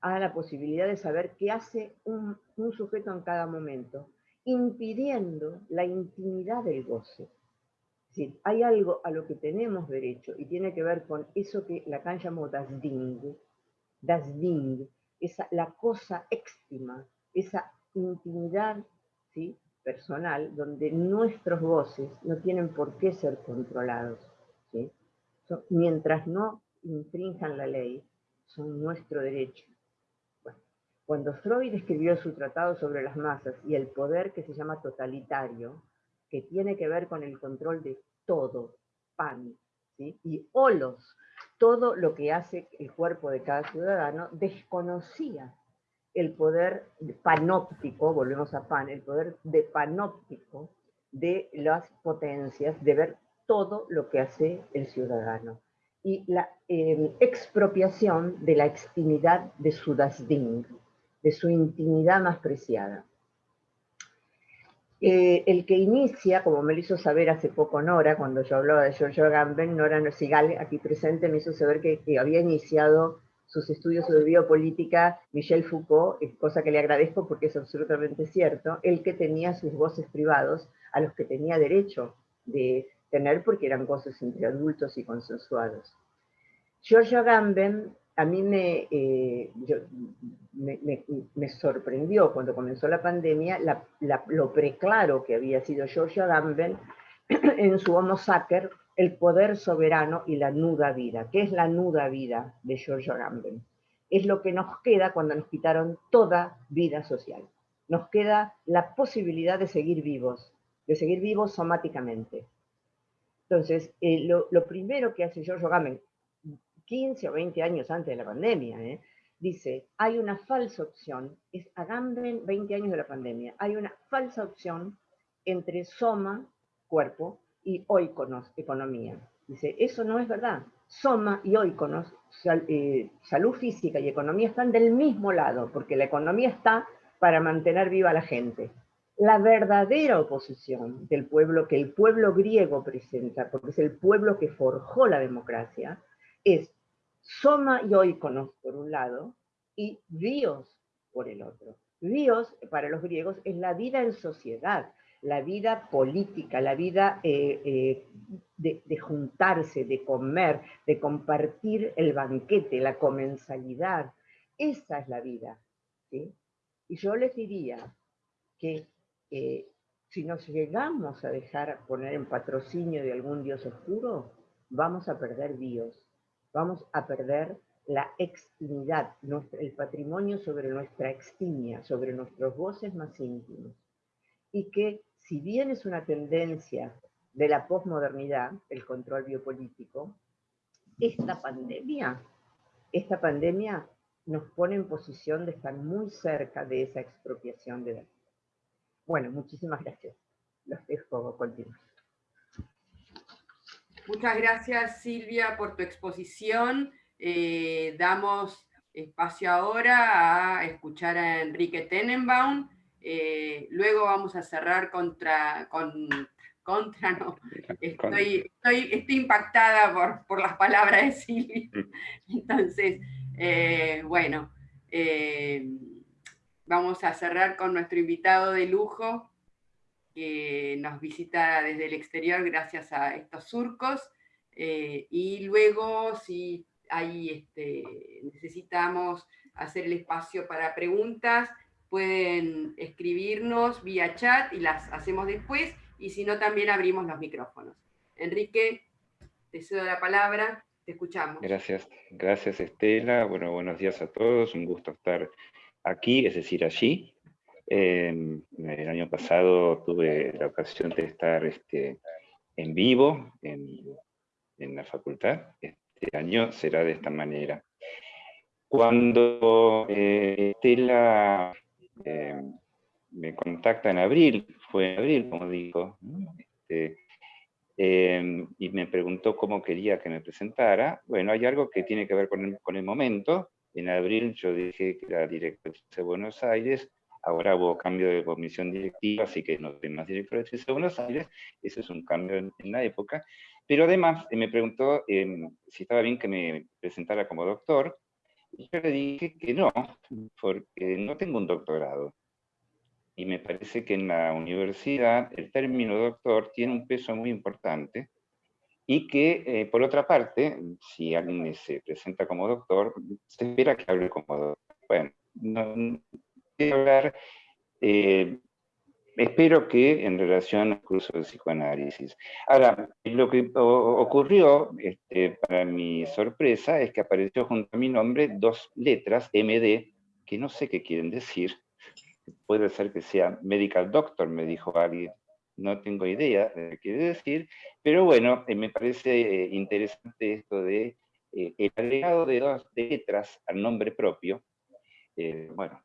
A la posibilidad de saber qué hace un, sujeto en cada momento, impidiendo la intimidad del goce. Hay algo a lo que tenemos derecho y tiene que ver con eso que Lacan llamó das Ding, das Ding, esa, la cosa éxtima, esa intimidad ¿sí? personal donde nuestros goces no tienen por qué ser controlados. mientras no infrinjan la ley, son nuestro derecho. Cuando Freud escribió su tratado sobre las masas y el poder que se llama totalitario, que tiene que ver con el control de todo, pan, y olos, todo lo que hace el cuerpo de cada ciudadano, desconocía el poder panóptico, volvemos a pan, el poder de panóptico de las potencias, de ver todo lo que hace el ciudadano. Y la eh, expropiación de la extimidad de su Dasding, de su intimidad más preciada. Eh, el que inicia, como me lo hizo saber hace poco Nora, cuando yo hablaba de Giorgio Agamben, Nora Nosigal, aquí presente, me hizo saber que, había iniciado sus estudios sobre biopolítica Michel Foucault, cosa que le agradezco porque es absolutamente cierto, el que tenía sus voces privados a los que tenía derecho de tener porque eran voces entre adultos y consensuados. Giorgio Agamben a mí eh, me, sorprendió cuando comenzó la pandemia lo preclaro que había sido George Agamben (clears throat) en su Homo Sacer, el poder soberano y la nuda vida. ¿Qué es la nuda vida de George Agamben? Es lo que nos queda cuando nos quitaron toda vida social. Nos queda la posibilidad de seguir vivos, de seguir vivos somáticamente. Entonces, eh, lo, primero que hace George Agamben, 15 o 20 años antes de la pandemia, ¿eh? dice, hay una falsa opción, es Agamben 20 años de la pandemia, hay una falsa opción entre soma, cuerpo, y oikonos, economía. Dice, eso no es verdad. Soma y oikonos, eh, salud física y economía están del mismo lado, porque la economía está para mantener viva a la gente. La verdadera oposición del pueblo que el pueblo griego presenta, porque es el pueblo que forjó la democracia, es soma y oikonos por un lado, y bios por el otro. Bios, para los griegos, es la vida en sociedad, la vida política, la vida eh, eh, de, juntarse, de comer, de compartir el banquete, la comensalidad. Esa es la vida. Y yo les diría que eh, si nos llegamos a dejar poner en patrocinio de algún dios oscuro, vamos a perder Dios, vamos a perder la extimidad, el patrimonio sobre nuestra extimia, sobre nuestros voces más íntimos. Y que si bien es una tendencia de la posmodernidad, el control biopolítico, esta pandemia, esta pandemia nos pone en posición de estar muy cerca de esa expropiación de datos. Bueno, muchísimas gracias. Los dejo continuar. Muchas gracias Silvia por tu exposición. Eh, damos espacio ahora a escuchar a Enrique Tenenbaum. Eh, luego vamos a cerrar contra, con, contra no. (laughs) Estoy, estoy, impactada por, por, las palabras de Silvia. Entonces, eh, bueno, vamos a cerrar con nuestro invitado de lujo, que nos visita desde el exterior gracias a estos surcos. y luego, si ahí este, necesitamos hacer el espacio para preguntas, pueden escribirnos vía chat y las hacemos después, y si no también abrimos los micrófonos. Enrique, te cedo la palabra, te escuchamos. Gracias, gracias Estela, bueno, buenos días a todos, un gusto estar aquí, es decir, allí. El año pasado tuve la ocasión de estar este, en vivo en, en la facultad, este año será de esta manera. Cuando eh, Estela eh, me contacta en abril, fue en abril, como digo, este, em, y me preguntó cómo quería que me presentara, bueno, hay algo que tiene que ver con el, momento. En abril yo dije que era director de Buenos Aires, ahora hubo cambio de comisión directiva, así que no soy más director de Buenos Aires, eso es un cambio en la época, pero además eh, me preguntó em, si estaba bien que me presentara como doctor, y yo le dije que no, porque no tengo un doctorado. Y me parece que en la universidad el término doctor tiene un peso muy importante, y que, eh, por otra parte, si alguien se presenta como doctor, se espera que hable como doctor. Bueno, no, hablar eh, espero que en relación al curso de psicoanálisis. Ahora, lo que ocurrió, este, para mi sorpresa, es que apareció junto a mi nombre dos letras, MD, que no sé qué quieren decir. Puede ser que sea medical doctor, me dijo alguien. No tengo idea de qué quiere decir, pero bueno, eh, me parece eh, interesante esto de el agregado de dos letras al nombre propio. bueno,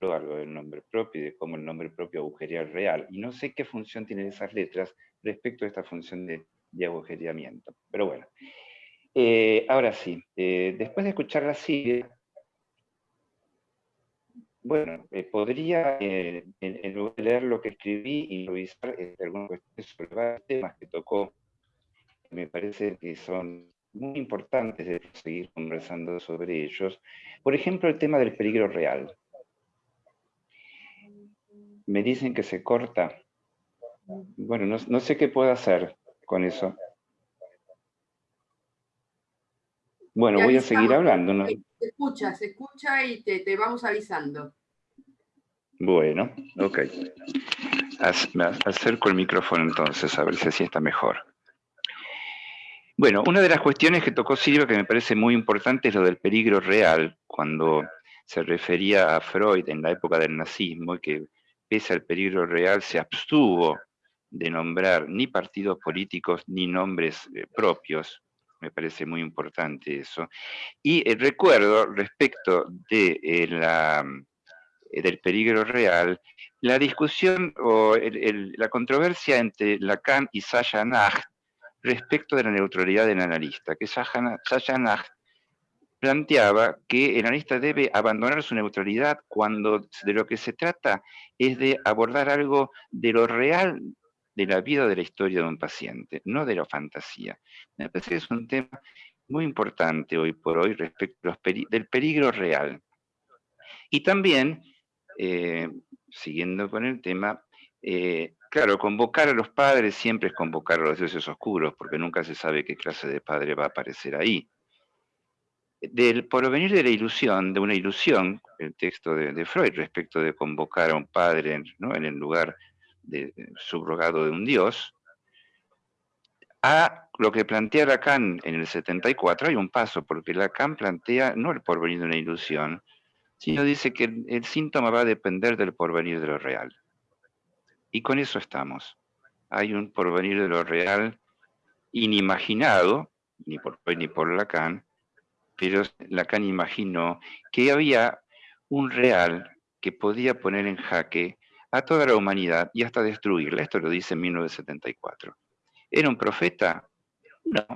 algo del nombre propio y de cómo el nombre propio agujería real. Y no sé qué función tienen esas letras respecto a esta función de, de agujereamiento. Pero bueno. Eh, ahora sí, eh, después de escuchar la Silvia, bueno, eh, podría, leer lo que escribí y revisar algunos cuestiones sobre varios temas que tocó, me parece que son muy importantes de seguir conversando sobre ellos. Por ejemplo, el tema del peligro real. Me dicen que se corta. Bueno, no, sé qué puedo hacer con eso. Bueno, voy a seguir hablando. ¿no? Se escucha, se escucha y te, vamos avisando. Bueno, ok. Me acerco el micrófono entonces, a ver si así está mejor. Bueno, una de las cuestiones que tocó Silvia que me parece muy importante es lo del peligro real, cuando se refería a Freud en la época del nazismo y que pese al peligro real, se abstuvo de nombrar ni partidos políticos ni nombres eh, propios. Me parece muy importante eso. Y eh, recuerdo, respecto de, eh, la, del peligro real, la discusión o la controversia entre Lacan y Sasha Nacht respecto de la neutralidad del analista, que Sasha Nacht planteaba que el analista debe abandonar su neutralidad cuando de lo que se trata es de abordar algo de lo real de la vida de la historia de un paciente, no de la fantasía. Me parece que es un tema muy importante hoy por hoy respecto del peligro real. Y también, eh, siguiendo con el tema, eh, claro, convocar a los padres siempre es convocar a los dioses oscuros, porque nunca se sabe qué clase de padre va a aparecer ahí. Del porvenir de la ilusión, de una ilusión, el texto de, Freud respecto de convocar a un padre en el lugar de, subrogado de un dios, a lo que plantea Lacan en el 74 hay un paso, porque Lacan plantea no el porvenir de una ilusión, sino dice que el, síntoma va a depender del porvenir de lo real. Y con eso estamos. Hay un porvenir de lo real inimaginado, ni por Freud ni por Lacan, pero Lacan imaginó que había un real que podía poner en jaque a toda la humanidad y hasta destruirla. Esto lo dice en 1974. ¿Era un profeta? No,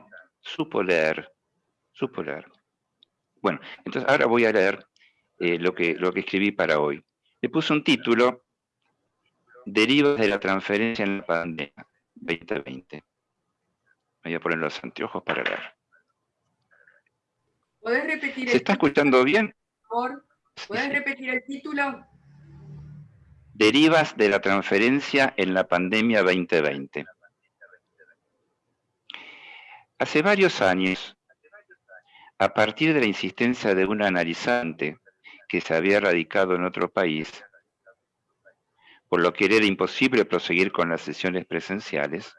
supo leer, supo leer. Bueno, entonces ahora voy a leer eh, lo, que, lo que escribí para hoy. Le puse un título, Derivas de la transferencia en la pandemia 2020. Voy a poner los anteojos para leer. ¿Puedes repetir ¿Se está escuchando bien? Por ¿Puedes repetir el título? Derivas de la transferencia en la pandemia 2020. Hace varios años, a partir de la insistencia de un analizante que se había radicado en otro país, por lo que era imposible proseguir con las sesiones presenciales,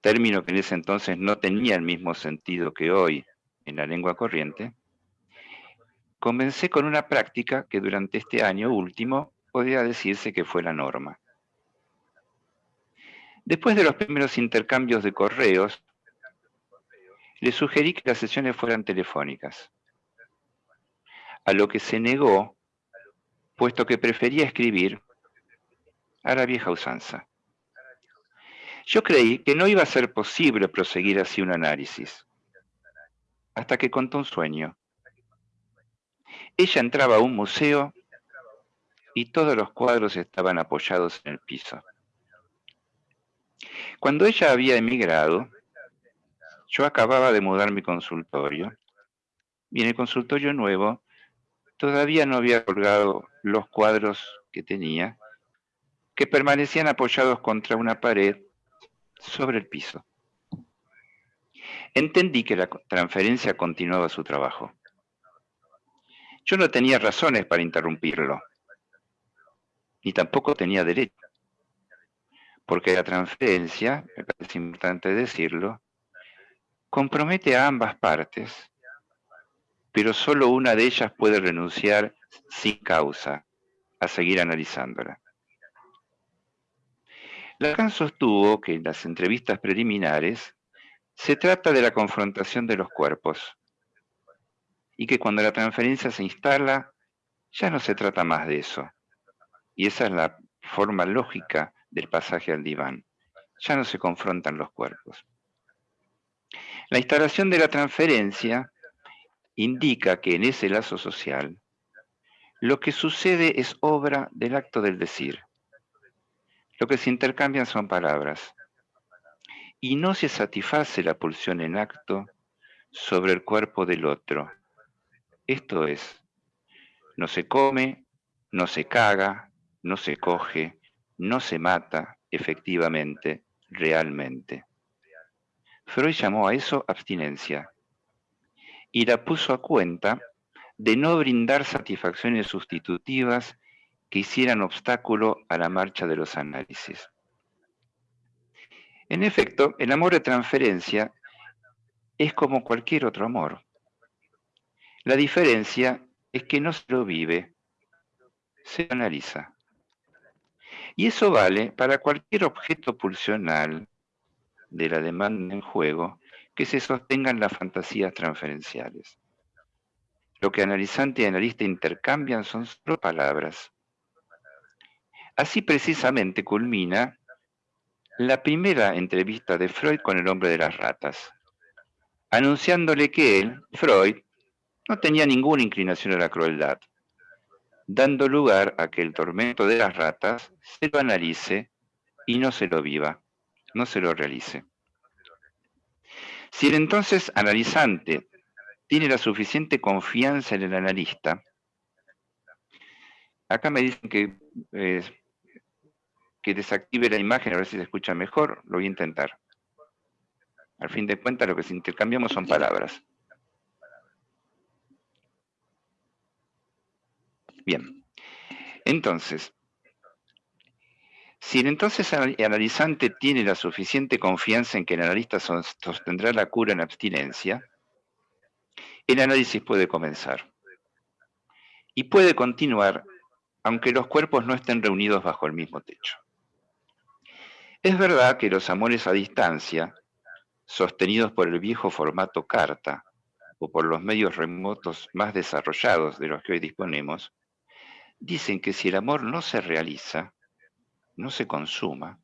término que en ese entonces no tenía el mismo sentido que hoy en la lengua corriente, comencé con una práctica que durante este año último podría decirse que fue la norma. Después de los primeros intercambios de correos, le sugerí que las sesiones fueran telefónicas, a lo que se negó, puesto que prefería escribir a la vieja usanza. Yo creí que no iba a ser posible proseguir así un análisis, hasta que contó un sueño ella entraba a un museo y todos los cuadros estaban apoyados en el piso. Cuando ella había emigrado, yo acababa de mudar mi consultorio y en el consultorio nuevo todavía no había colgado los cuadros que tenía, que permanecían apoyados contra una pared sobre el piso. Entendí que la transferencia continuaba su trabajo. Yo no tenía razones para interrumpirlo, ni tampoco tenía derecho, porque la transferencia, me parece importante decirlo, compromete a ambas partes, pero solo una de ellas puede renunciar sin causa a seguir analizándola. Lacan sostuvo que en las entrevistas preliminares se trata de la confrontación de los cuerpos, y que cuando la transferencia se instala, ya no se trata más de eso. Y esa es la forma lógica del pasaje al diván. Ya no se confrontan los cuerpos. La instalación de la transferencia indica que en ese lazo social lo que sucede es obra del acto del decir. Lo que se intercambian son palabras. Y no se satisface la pulsión en acto sobre el cuerpo del otro, esto es, no se come, no se caga, no se coge, no se mata efectivamente, realmente. Freud llamó a eso abstinencia y la puso a cuenta de no brindar satisfacciones sustitutivas que hicieran obstáculo a la marcha de los análisis. En efecto, el amor de transferencia es como cualquier otro amor. La diferencia es que no se lo vive, se analiza. Y eso vale para cualquier objeto pulsional de la demanda en juego que se sostenga en las fantasías transferenciales. Lo que analizante y analista intercambian son solo palabras. Así precisamente culmina la primera entrevista de Freud con el hombre de las ratas, anunciándole que él, Freud, no tenía ninguna inclinación a la crueldad, dando lugar a que el tormento de las ratas se lo analice y no se lo viva, no se lo realice. Si el entonces analizante tiene la suficiente confianza en el analista, acá me dicen que, eh, que desactive la imagen, a ver si se escucha mejor, lo voy a intentar. Al fin de cuentas, lo que intercambiamos son palabras. Bien. Entonces, si el entonces analizante tiene la suficiente confianza en que el analista sostendrá la cura en abstinencia, el análisis puede comenzar. Y puede continuar aunque los cuerpos no estén reunidos bajo el mismo techo. Es verdad que los amores a distancia, sostenidos por el viejo formato carta o por los medios remotos más desarrollados de los que hoy disponemos, dicen que si el amor no se realiza, no se consuma,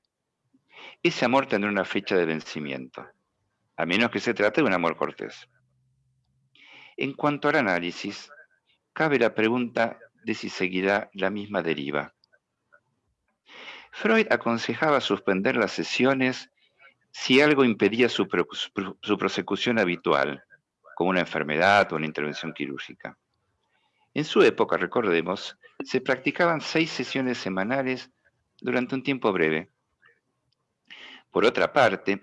ese amor tendrá una fecha de vencimiento, a menos que se trate de un amor cortés. En cuanto al análisis, cabe la pregunta de si seguirá la misma deriva. Freud aconsejaba suspender las sesiones si algo impedía su, prosecución habitual, como una enfermedad o una intervención quirúrgica. En su época, recordemos, se practicaban seis sesiones semanales durante un tiempo breve. Por otra parte,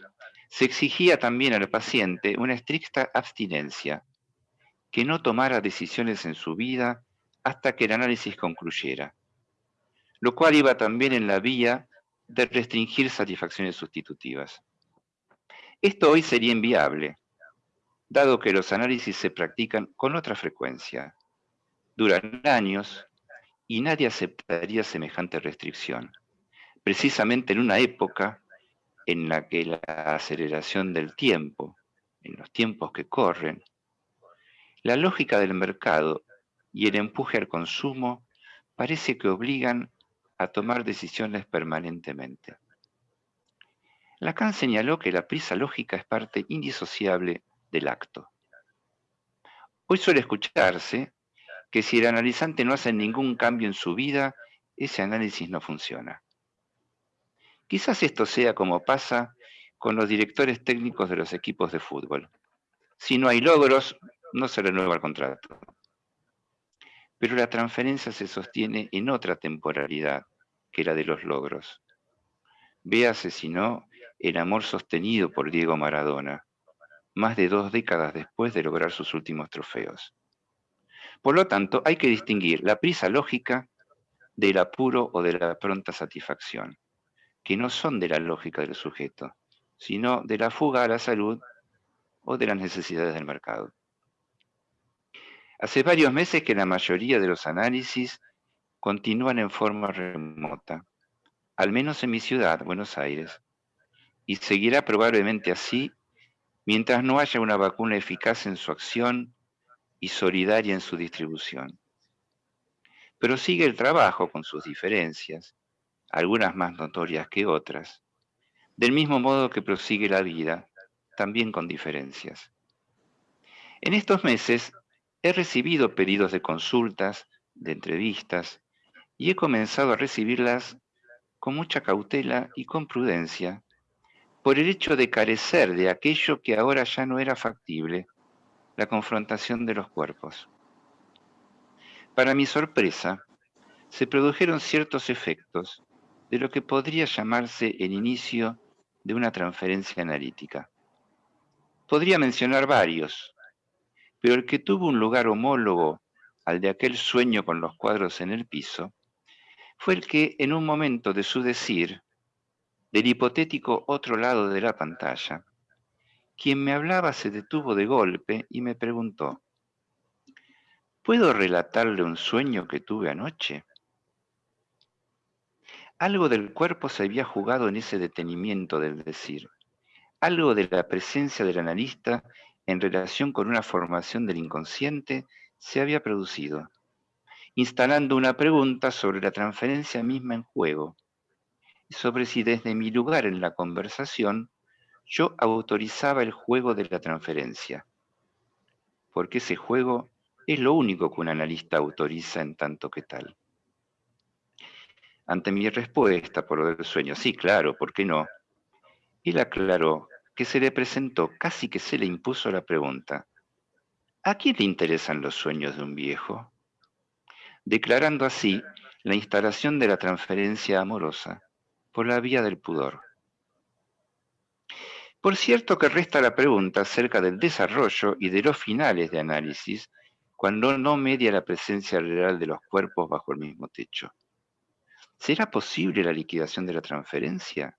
se exigía también al paciente una estricta abstinencia, que no tomara decisiones en su vida hasta que el análisis concluyera, lo cual iba también en la vía de restringir satisfacciones sustitutivas. Esto hoy sería inviable, dado que los análisis se practican con otra frecuencia, duran años y nadie aceptaría semejante restricción, precisamente en una época en la que la aceleración del tiempo, en los tiempos que corren, la lógica del mercado y el empuje al consumo parece que obligan a tomar decisiones permanentemente. Lacan señaló que la prisa lógica es parte indisociable del acto. Hoy suele escucharse que si el analizante no hace ningún cambio en su vida, ese análisis no funciona. Quizás esto sea como pasa con los directores técnicos de los equipos de fútbol. Si no hay logros, no se renueva el contrato. Pero la transferencia se sostiene en otra temporalidad que la de los logros. Véase, si no, el amor sostenido por Diego Maradona, más de dos décadas después de lograr sus últimos trofeos. Por lo tanto, hay que distinguir la prisa lógica del apuro o de la pronta satisfacción, que no son de la lógica del sujeto, sino de la fuga a la salud o de las necesidades del mercado. Hace varios meses que la mayoría de los análisis continúan en forma remota, al menos en mi ciudad, Buenos Aires, y seguirá probablemente así mientras no haya una vacuna eficaz en su acción y solidaria en su distribución. Pero sigue el trabajo con sus diferencias, algunas más notorias que otras, del mismo modo que prosigue la vida, también con diferencias. En estos meses he recibido pedidos de consultas, de entrevistas, y he comenzado a recibirlas con mucha cautela y con prudencia, por el hecho de carecer de aquello que ahora ya no era factible, la confrontación de los cuerpos. Para mi sorpresa, se produjeron ciertos efectos de lo que podría llamarse el inicio de una transferencia analítica. Podría mencionar varios, pero el que tuvo un lugar homólogo al de aquel sueño con los cuadros en el piso, fue el que en un momento de su decir, del hipotético otro lado de la pantalla, quien me hablaba se detuvo de golpe y me preguntó, ¿puedo relatarle un sueño que tuve anoche? Algo del cuerpo se había jugado en ese detenimiento del decir, algo de la presencia del analista en relación con una formación del inconsciente se había producido, instalando una pregunta sobre la transferencia misma en juego, y sobre si desde mi lugar en la conversación yo autorizaba el juego de la transferencia, porque ese juego es lo único que un analista autoriza en tanto que tal. Ante mi respuesta por del sueño, sí, claro, ¿por qué no? Él aclaró que se le presentó, casi que se le impuso la pregunta, ¿a quién le interesan los sueños de un viejo? Declarando así la instalación de la transferencia amorosa por la vía del pudor. Por cierto que resta la pregunta acerca del desarrollo y de los finales de análisis cuando no media la presencia real de los cuerpos bajo el mismo techo. ¿Será posible la liquidación de la transferencia?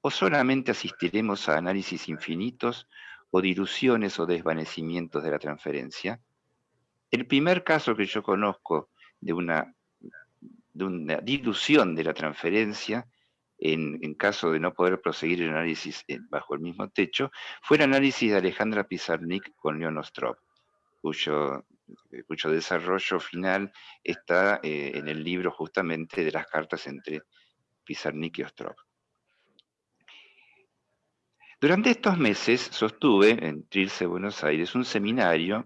¿O solamente asistiremos a análisis infinitos o diluciones o desvanecimientos de la transferencia? El primer caso que yo conozco de una, dilución de la transferencia en, caso de no poder proseguir el análisis bajo el mismo techo, fue el análisis de Alejandra Pizarnik con Leon Ostrov, cuyo, eh, desarrollo final está eh, en el libro justamente de las cartas entre Pizarnik y Ostrov. Durante estos meses sostuve en Trilce, Buenos Aires, un seminario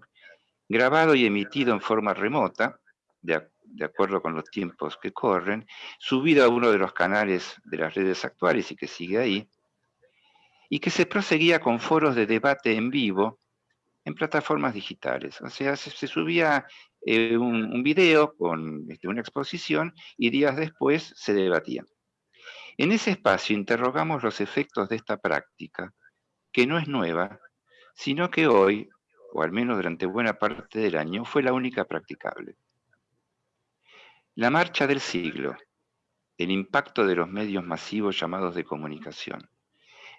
grabado y emitido en forma remota, de, acuerdo con los tiempos que corren, subido a uno de los canales de las redes actuales y que sigue ahí, y que se proseguía con foros de debate en vivo en plataformas digitales. O sea, se, subía eh, un, video con este, una exposición y días después se debatía. En ese espacio interrogamos los efectos de esta práctica, que no es nueva, sino que hoy, o al menos durante buena parte del año, fue la única practicable. La marcha del siglo, el impacto de los medios masivos llamados de comunicación,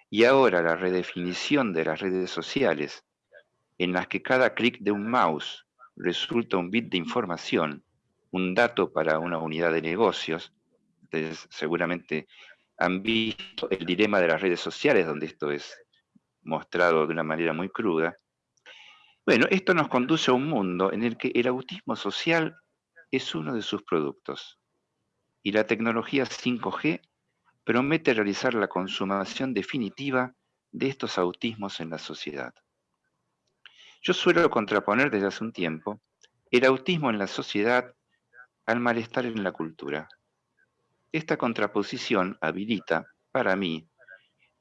y ahora la redefinición de las redes sociales, en las que cada clic de un mouse resulta un bit de información, un dato para una unidad de negocios. Ustedes seguramente han visto el dilema de las redes sociales, donde esto es mostrado de una manera muy cruda. Bueno, esto nos conduce a un mundo en el que el autismo social es uno de sus productos. Y la tecnología 5G promete realizar la consumación definitiva de estos autismos en la sociedad. Yo suelo contraponer desde hace un tiempo el autismo en la sociedad al malestar en la cultura. Esta contraposición habilita, para mí,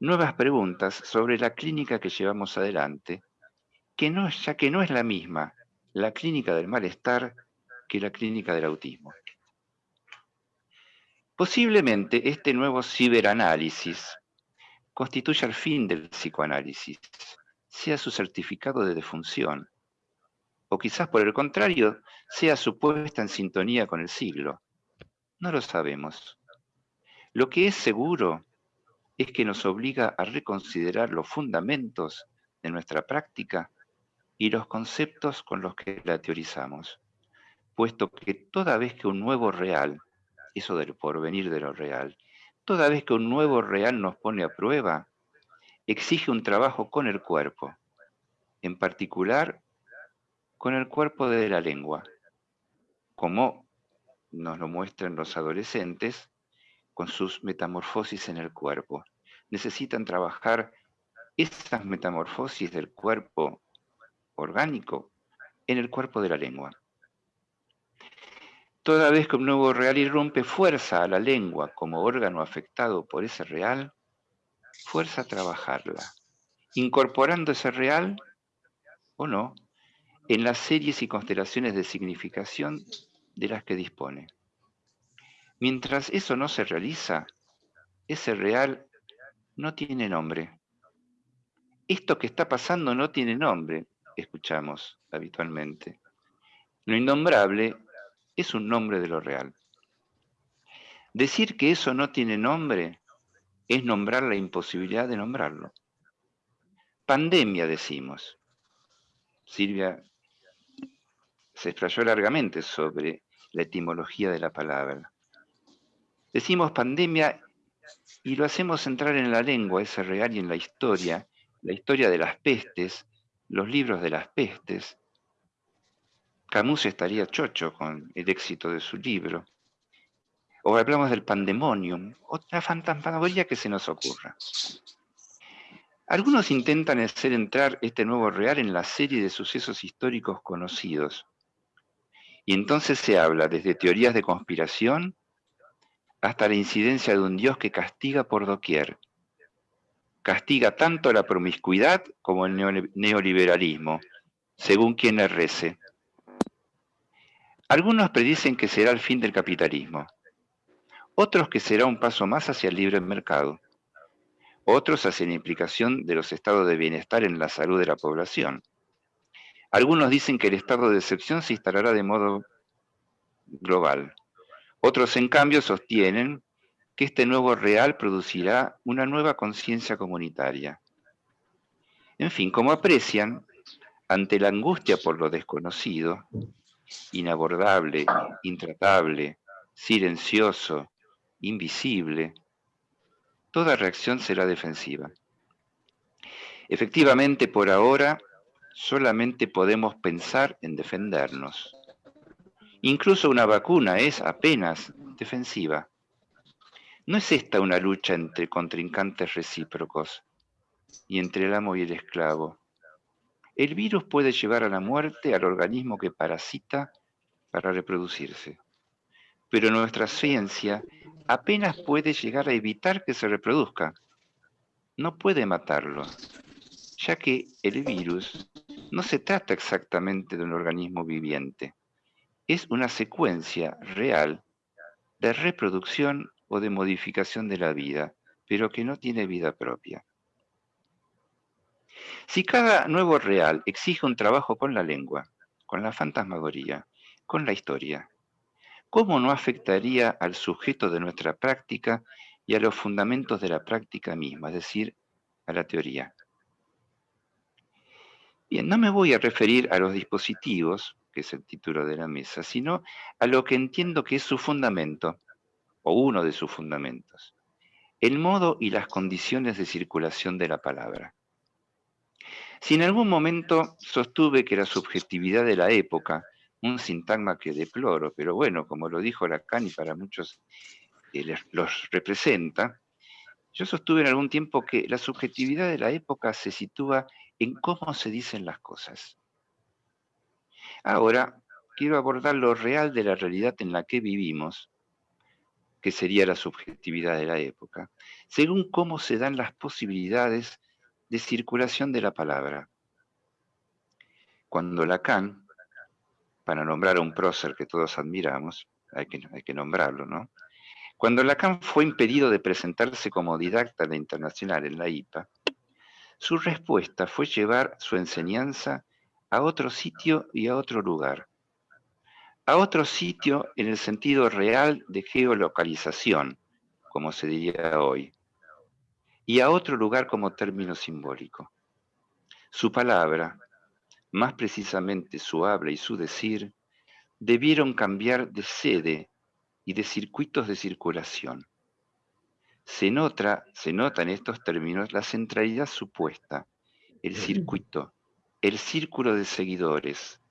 nuevas preguntas sobre la clínica que llevamos adelante, que no, ya que no es la misma la clínica del malestar que la clínica del autismo. Posiblemente este nuevo ciberanálisis constituya el fin del psicoanálisis, sea su certificado de defunción, o quizás por el contrario, sea su puesta en sintonía con el siglo. No lo sabemos. Lo que es seguro es que nos obliga a reconsiderar los fundamentos de nuestra práctica y los conceptos con los que la teorizamos puesto que toda vez que un nuevo real, eso del porvenir de lo real, toda vez que un nuevo real nos pone a prueba, exige un trabajo con el cuerpo, en particular con el cuerpo de la lengua, como nos lo muestran los adolescentes con sus metamorfosis en el cuerpo. Necesitan trabajar esas metamorfosis del cuerpo orgánico en el cuerpo de la lengua. Toda vez que un nuevo real irrumpe, fuerza a la lengua como órgano afectado por ese real, fuerza a trabajarla, incorporando ese real, o no, en las series y constelaciones de significación de las que dispone. Mientras eso no se realiza, ese real no tiene nombre. Esto que está pasando no tiene nombre, escuchamos habitualmente. Lo innombrable es un nombre de lo real. Decir que eso no tiene nombre es nombrar la imposibilidad de nombrarlo. Pandemia decimos. Silvia se explayó largamente sobre la etimología de la palabra. Decimos pandemia y lo hacemos entrar en la lengua, ese real, y en la historia, la historia de las pestes, los libros de las pestes, Camus estaría chocho con el éxito de su libro. O hablamos del pandemonium, otra fantasmagoría que se nos ocurra. Algunos intentan hacer entrar este nuevo real en la serie de sucesos históricos conocidos. Y entonces se habla desde teorías de conspiración hasta la incidencia de un Dios que castiga por doquier. castiga tanto la promiscuidad como el neoliberalismo, según quien le rece. Algunos predicen que será el fin del capitalismo, otros que será un paso más hacia el libre mercado, otros hacia la implicación de los estados de bienestar en la salud de la población. Algunos dicen que el estado de excepción se instalará de modo global. Otros, en cambio, sostienen que este nuevo real producirá una nueva conciencia comunitaria. En fin, como aprecian, ante la angustia por lo desconocido, inabordable, intratable, silencioso, invisible, toda reacción será defensiva. Efectivamente, por ahora, solamente podemos pensar en defendernos. Incluso una vacuna es apenas defensiva. ¿No es esta una lucha entre contrincantes recíprocos y entre el amo y el esclavo? El virus puede llevar a la muerte al organismo que parasita para reproducirse, pero nuestra ciencia apenas puede llegar a evitar que se reproduzca. No puede matarlo, ya que el virus no se trata exactamente de un organismo viviente es una secuencia real de reproducción o de modificación de la vida, pero que no tiene vida propia. Si cada nuevo real exige un trabajo con la lengua, con la fantasmagoría, con la historia, ¿cómo no afectaría al sujeto de nuestra práctica y a los fundamentos de la práctica misma, es decir, a la teoría? Bien, no me voy a referir a los dispositivos, que es el título de la mesa, sino a lo que entiendo que es su fundamento, o uno de sus fundamentos, el modo y las condiciones de circulación de la palabra. Si en algún momento sostuve que la subjetividad de la época, un sintagma que deploro, pero bueno, como lo dijo Lacan y para muchos eh, los representa, yo sostuve en algún tiempo que la subjetividad de la época se sitúa en cómo se dicen las cosas. Ahora quiero abordar lo real de la realidad en la que vivimos, que sería la subjetividad de la época, según cómo se dan las posibilidades de circulación de la palabra. Cuando Lacan, para nombrar a un prócer que todos admiramos, hay que, hay que nombrarlo, ¿no? Cuando Lacan fue impedido de presentarse como didacta de internacional en la IPA, su respuesta fue llevar su enseñanza a otro sitio y a otro lugar. A otro sitio en el sentido real de geolocalización, como se diría hoy, y a otro lugar como término simbólico. Su palabra, más precisamente su habla y su decir, debieron cambiar de sede y de circuitos de circulación. Se nota, se nota en estos términos la centralidad supuesta, el circuito, el círculo de seguidores,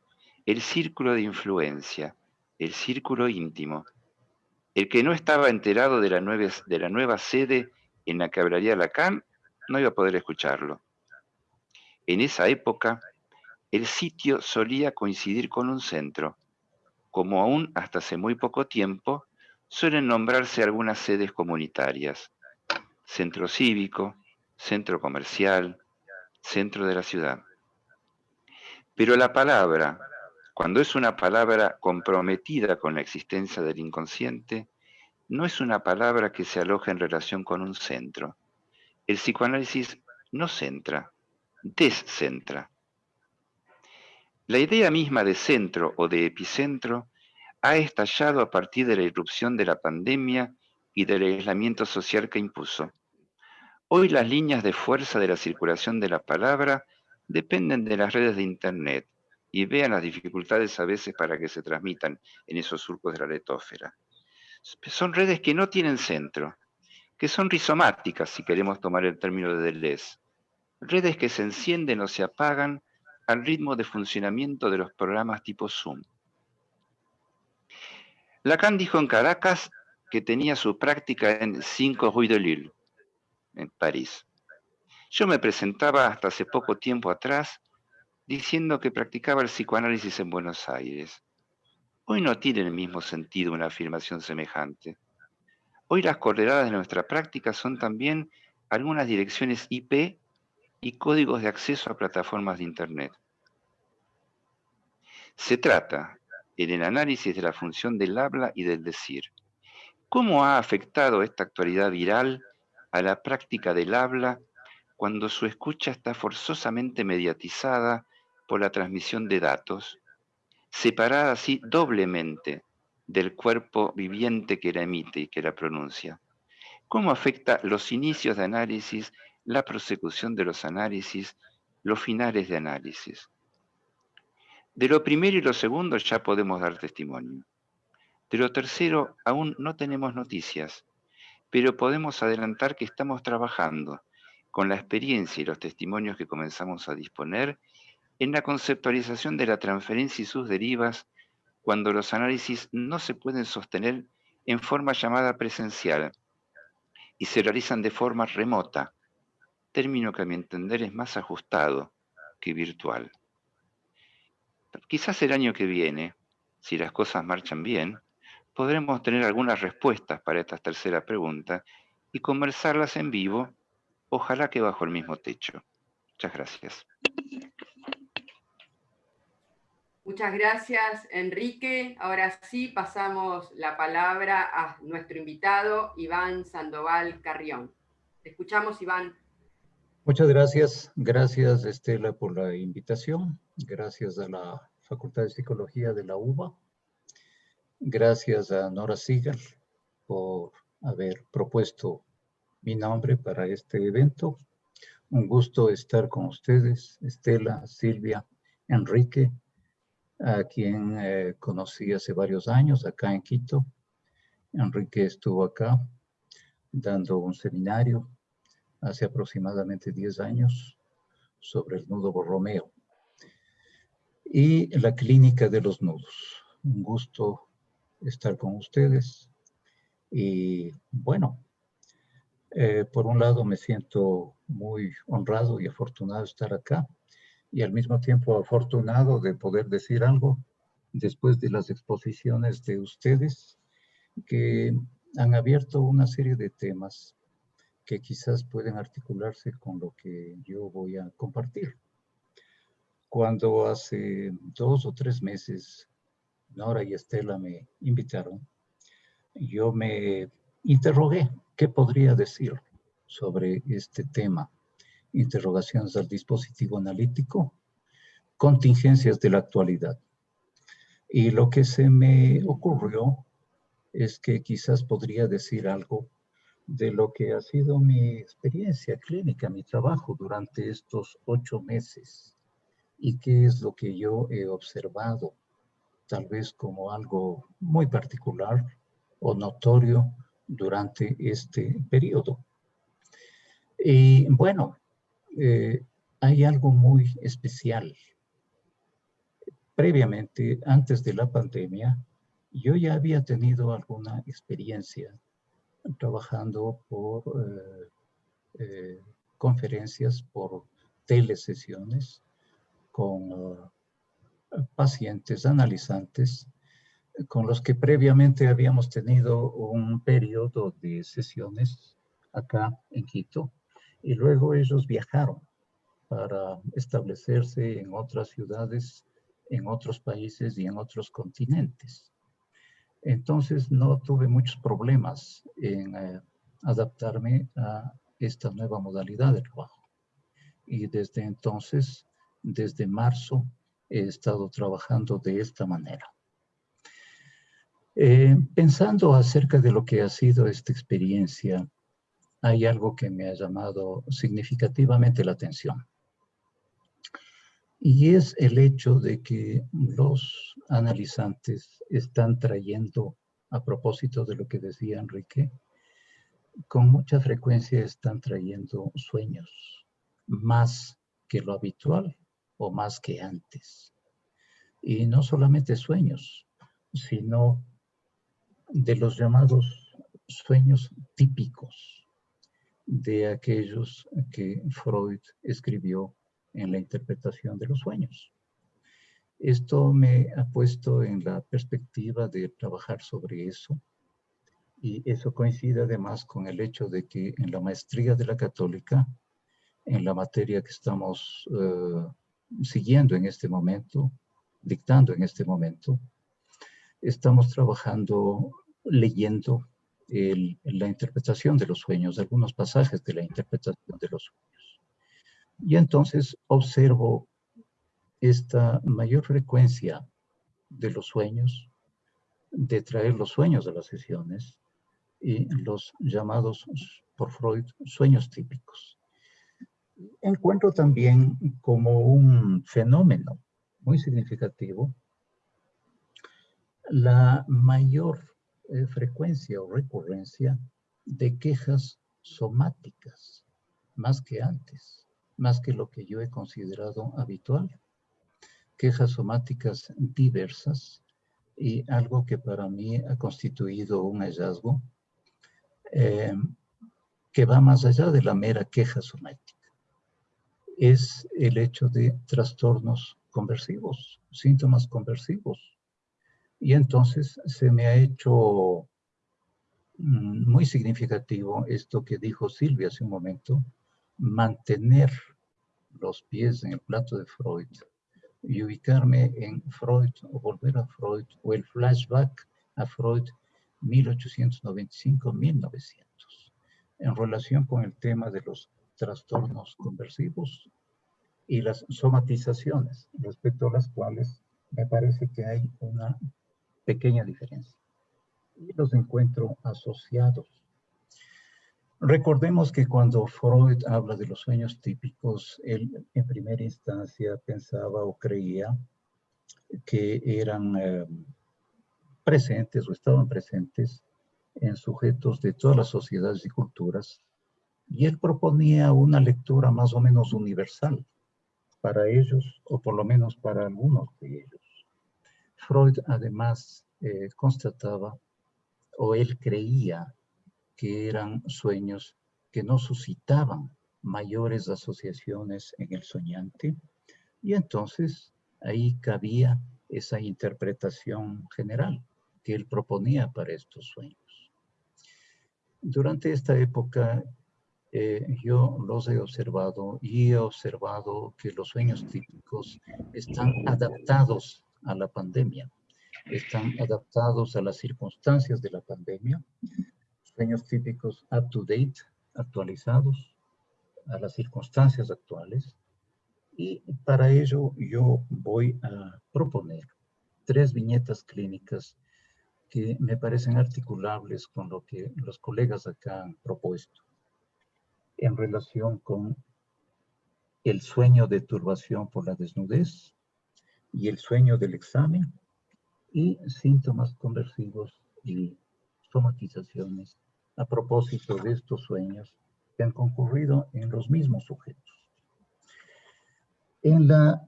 el círculo de influencia, el círculo íntimo. El que no estaba enterado de la, nueva, de la nueva sede en la que hablaría Lacan no iba a poder escucharlo. En esa época, el sitio solía coincidir con un centro, como aún hasta hace muy poco tiempo suelen nombrarse algunas sedes comunitarias, centro cívico, centro comercial, centro de la ciudad. Pero la palabra, cuando es una palabra comprometida con la existencia del inconsciente, no es una palabra que se aloja en relación con un centro. El psicoanálisis no centra, descentra. La idea misma de centro o de epicentro ha estallado a partir de la irrupción de la pandemia y del aislamiento social que impuso. Hoy las líneas de fuerza de la circulación de la palabra dependen de las redes de Internet y vean las dificultades a veces para que se transmitan en esos surcos de la letósfera. Son redes que no tienen centro, que son rizomáticas, si queremos tomar el término de Deleuze. Redes que se encienden o se apagan al ritmo de funcionamiento de los programas tipo Zoom. Lacan dijo en Caracas que tenía su práctica en 5 Rue de Lille, en París. Yo me presentaba hasta hace poco tiempo atrás diciendo que practicaba el psicoanálisis en Buenos Aires. Hoy no tiene el mismo sentido una afirmación semejante. Hoy las coordenadas de nuestra práctica son también algunas direcciones IP y códigos de acceso a plataformas de Internet. Se trata, en el análisis de la función del habla y del decir, ¿cómo ha afectado esta actualidad viral a la práctica del habla cuando su escucha está forzosamente mediatizada por la transmisión de datos, separada así doblemente del cuerpo viviente que la emite y que la pronuncia. ¿Cómo afecta los inicios de análisis, la prosecución de los análisis, los finales de análisis? De lo primero y lo segundo ya podemos dar testimonio. De lo tercero aún no tenemos noticias, pero podemos adelantar que estamos trabajando con la experiencia y los testimonios que comenzamos a disponer en la conceptualización de la transferencia y sus derivas cuando los análisis no se pueden sostener en forma llamada presencial y se realizan de forma remota, término que a mi entender es más ajustado que virtual. Quizás el año que viene, si las cosas marchan bien, podremos tener algunas respuestas para esta tercera pregunta y conversarlas en vivo, ojalá que bajo el mismo techo. Muchas gracias. Muchas gracias, Enrique. Ahora sí pasamos la palabra a nuestro invitado, Iván Sandoval Carrión. Te escuchamos, Iván. Muchas gracias. Gracias, Estela, por la invitación. Gracias a la Facultad de Psicología de la UBA. Gracias a Nora Sigal por haber propuesto mi nombre para este evento. Un gusto estar con ustedes, Estela, Silvia, Enrique, a quien eh, conocí hace varios años acá en Quito. Enrique estuvo acá dando un seminario hace aproximadamente 10 años sobre el nudo Borromeo y la clínica de los nudos. Un gusto estar con ustedes y bueno, eh, por un lado me siento muy honrado y afortunado de estar acá y al mismo tiempo afortunado de poder decir algo después de las exposiciones de ustedes que han abierto una serie de temas que quizás pueden articularse con lo que yo voy a compartir. Cuando hace dos o tres meses Nora y Estela me invitaron, yo me interrogué qué podría decir sobre este tema interrogaciones al dispositivo analítico, contingencias de la actualidad. Y lo que se me ocurrió es que quizás podría decir algo de lo que ha sido mi experiencia clínica, mi trabajo durante estos ocho meses y qué es lo que yo he observado, tal vez como algo muy particular o notorio durante este periodo. Y bueno, eh, hay algo muy especial. Previamente, antes de la pandemia, yo ya había tenido alguna experiencia trabajando por eh, eh, conferencias, por telesesiones con pacientes analizantes con los que previamente habíamos tenido un periodo de sesiones acá en Quito y luego ellos viajaron para establecerse en otras ciudades, en otros países y en otros continentes. Entonces no tuve muchos problemas en eh, adaptarme a esta nueva modalidad de trabajo. Y desde entonces, desde marzo, he estado trabajando de esta manera. Eh, pensando acerca de lo que ha sido esta experiencia hay algo que me ha llamado significativamente la atención. Y es el hecho de que los analizantes están trayendo, a propósito de lo que decía Enrique, con mucha frecuencia están trayendo sueños, más que lo habitual o más que antes. Y no solamente sueños, sino de los llamados sueños típicos de aquellos que Freud escribió en la interpretación de los sueños. Esto me ha puesto en la perspectiva de trabajar sobre eso Y eso coincide además con el hecho de que en la maestría de la católica, en la materia que estamos eh, siguiendo en este momento, dictando en este momento, estamos trabajando, leyendo la interpretación de los sueños, algunos pasajes de la interpretación de los sueños. Y entonces observo esta mayor frecuencia de los sueños, de traer los sueños a las sesiones y los llamados por Freud sueños típicos. Encuentro también como un fenómeno muy significativo la mayor eh, frecuencia o recurrencia de quejas somáticas, más que antes, más que lo que yo he considerado habitual. Quejas somáticas diversas y algo que para mí ha constituido un hallazgo eh, que va más allá de la mera queja somática. Es el hecho de trastornos conversivos, síntomas conversivos, y entonces se me ha hecho mm, muy significativo esto que dijo Silvia hace un momento, mantener los pies en el plato de Freud y ubicarme en Freud o volver a Freud o el flashback a Freud 1895-1900 en relación con el tema de los trastornos conversivos y las somatizaciones respecto a las cuales me parece que hay una pequeña diferencia. Y los encuentro asociados. Recordemos que cuando Freud habla de los sueños típicos, él en primera instancia pensaba o creía que eran eh, presentes o estaban presentes en sujetos de todas las sociedades y culturas, y él proponía una lectura más o menos universal para ellos, o por lo menos para algunos de ellos. Freud además eh, constataba, o él creía, que eran sueños que no suscitaban mayores asociaciones en el soñante, y entonces ahí cabía esa interpretación general que él proponía para estos sueños. Durante esta época eh, yo los he observado y he observado que los sueños típicos están adaptados a la pandemia, están adaptados a las circunstancias de la pandemia, sueños típicos up to date, actualizados a las circunstancias actuales, y para ello yo voy a proponer tres viñetas clínicas que me parecen articulables con lo que los colegas acá han propuesto. En relación con el sueño de turbación por la desnudez, y el sueño del examen y síntomas conversivos y somatizaciones a propósito de estos sueños que han concurrido en los mismos sujetos. En la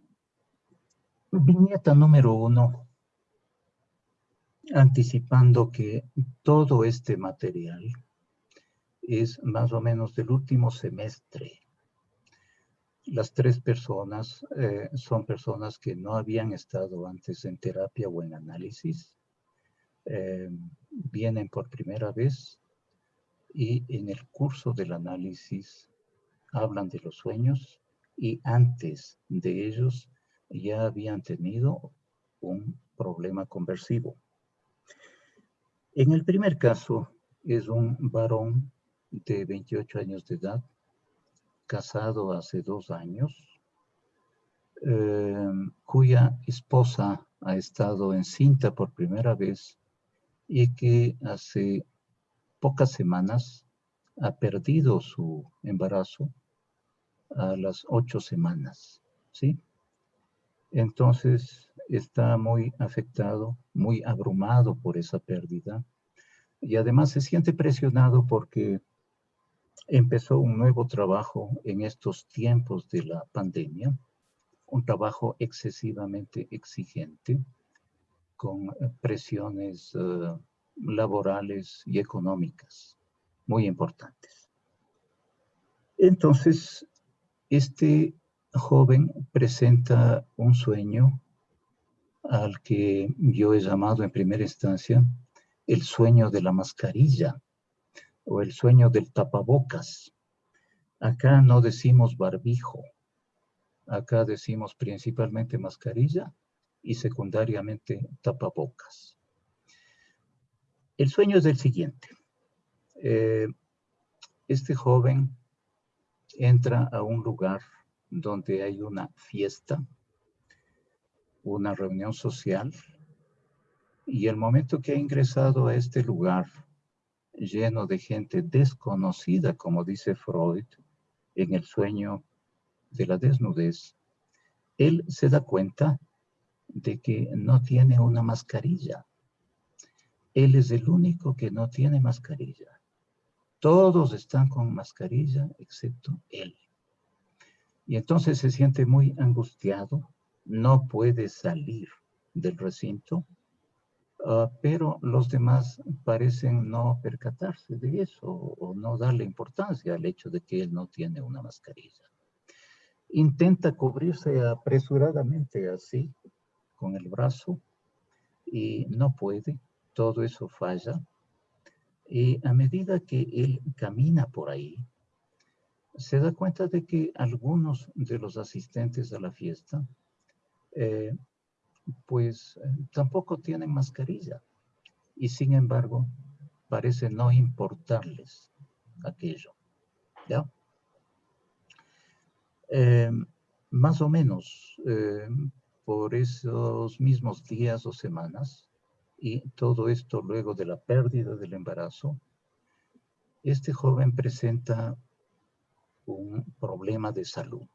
viñeta número uno, anticipando que todo este material es más o menos del último semestre las tres personas eh, son personas que no habían estado antes en terapia o en análisis. Eh, vienen por primera vez y en el curso del análisis hablan de los sueños y antes de ellos ya habían tenido un problema conversivo. En el primer caso es un varón de 28 años de edad casado hace dos años, eh, cuya esposa ha estado encinta por primera vez y que hace pocas semanas ha perdido su embarazo a las ocho semanas, ¿sí? Entonces está muy afectado, muy abrumado por esa pérdida y además se siente presionado porque empezó un nuevo trabajo en estos tiempos de la pandemia, un trabajo excesivamente exigente, con eh, presiones eh, laborales y económicas muy importantes. Entonces, este joven presenta un sueño al que yo he llamado en primera instancia el sueño de la mascarilla o el sueño del tapabocas. Acá no decimos barbijo, acá decimos principalmente mascarilla y secundariamente tapabocas. El sueño es el siguiente. Eh, este joven entra a un lugar donde hay una fiesta, una reunión social, y el momento que ha ingresado a este lugar lleno de gente desconocida, como dice Freud, en el sueño de la desnudez, él se da cuenta de que no tiene una mascarilla. Él es el único que no tiene mascarilla. Todos están con mascarilla excepto él. Y entonces se siente muy angustiado, no puede salir del recinto, ah, pero los demás parecen no percatarse de eso o no darle importancia al hecho de que él no tiene una mascarilla. Intenta cubrirse apresuradamente así, con el brazo, y no puede, todo eso falla. Y a medida que él camina por ahí, se da cuenta de que algunos de los asistentes a la fiesta, eh, pues tampoco tienen mascarilla. Y sin embargo, parece no importarles aquello. ¿Ya? Em, más o menos em, por esos mismos días o semanas, y todo esto luego de la pérdida del embarazo, este joven presenta un problema de salud.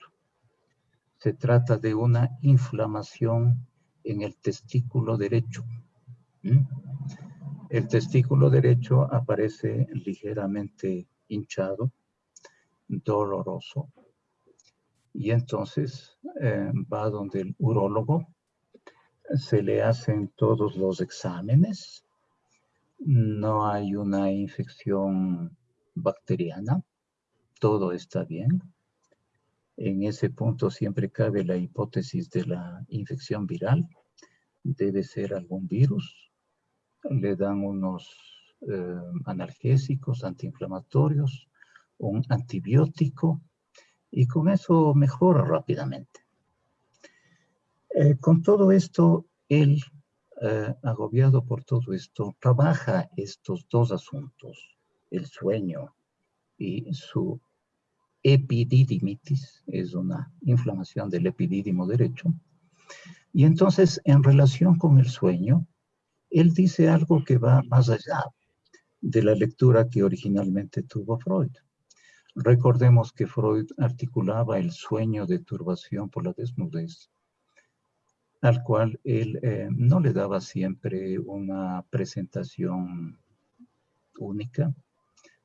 Se trata de una inflamación en el testículo derecho. El testículo derecho aparece ligeramente hinchado, doloroso, y entonces eh, va donde el urólogo, se le hacen todos los exámenes, no hay una infección bacteriana, todo está bien. En ese punto siempre cabe la hipótesis de la infección viral, debe ser algún virus, le dan unos eh, analgésicos, antiinflamatorios, un antibiótico, y con eso mejora rápidamente. Eh, con todo esto, él, eh, agobiado por todo esto, trabaja estos dos asuntos, el sueño y su epididimitis, es una inflamación del epidídimo derecho. Y entonces, en relación con el sueño, él dice algo que va más allá de la lectura que originalmente tuvo Freud. Recordemos que Freud articulaba el sueño de turbación por la desnudez, al cual él eh, no le daba siempre una presentación única.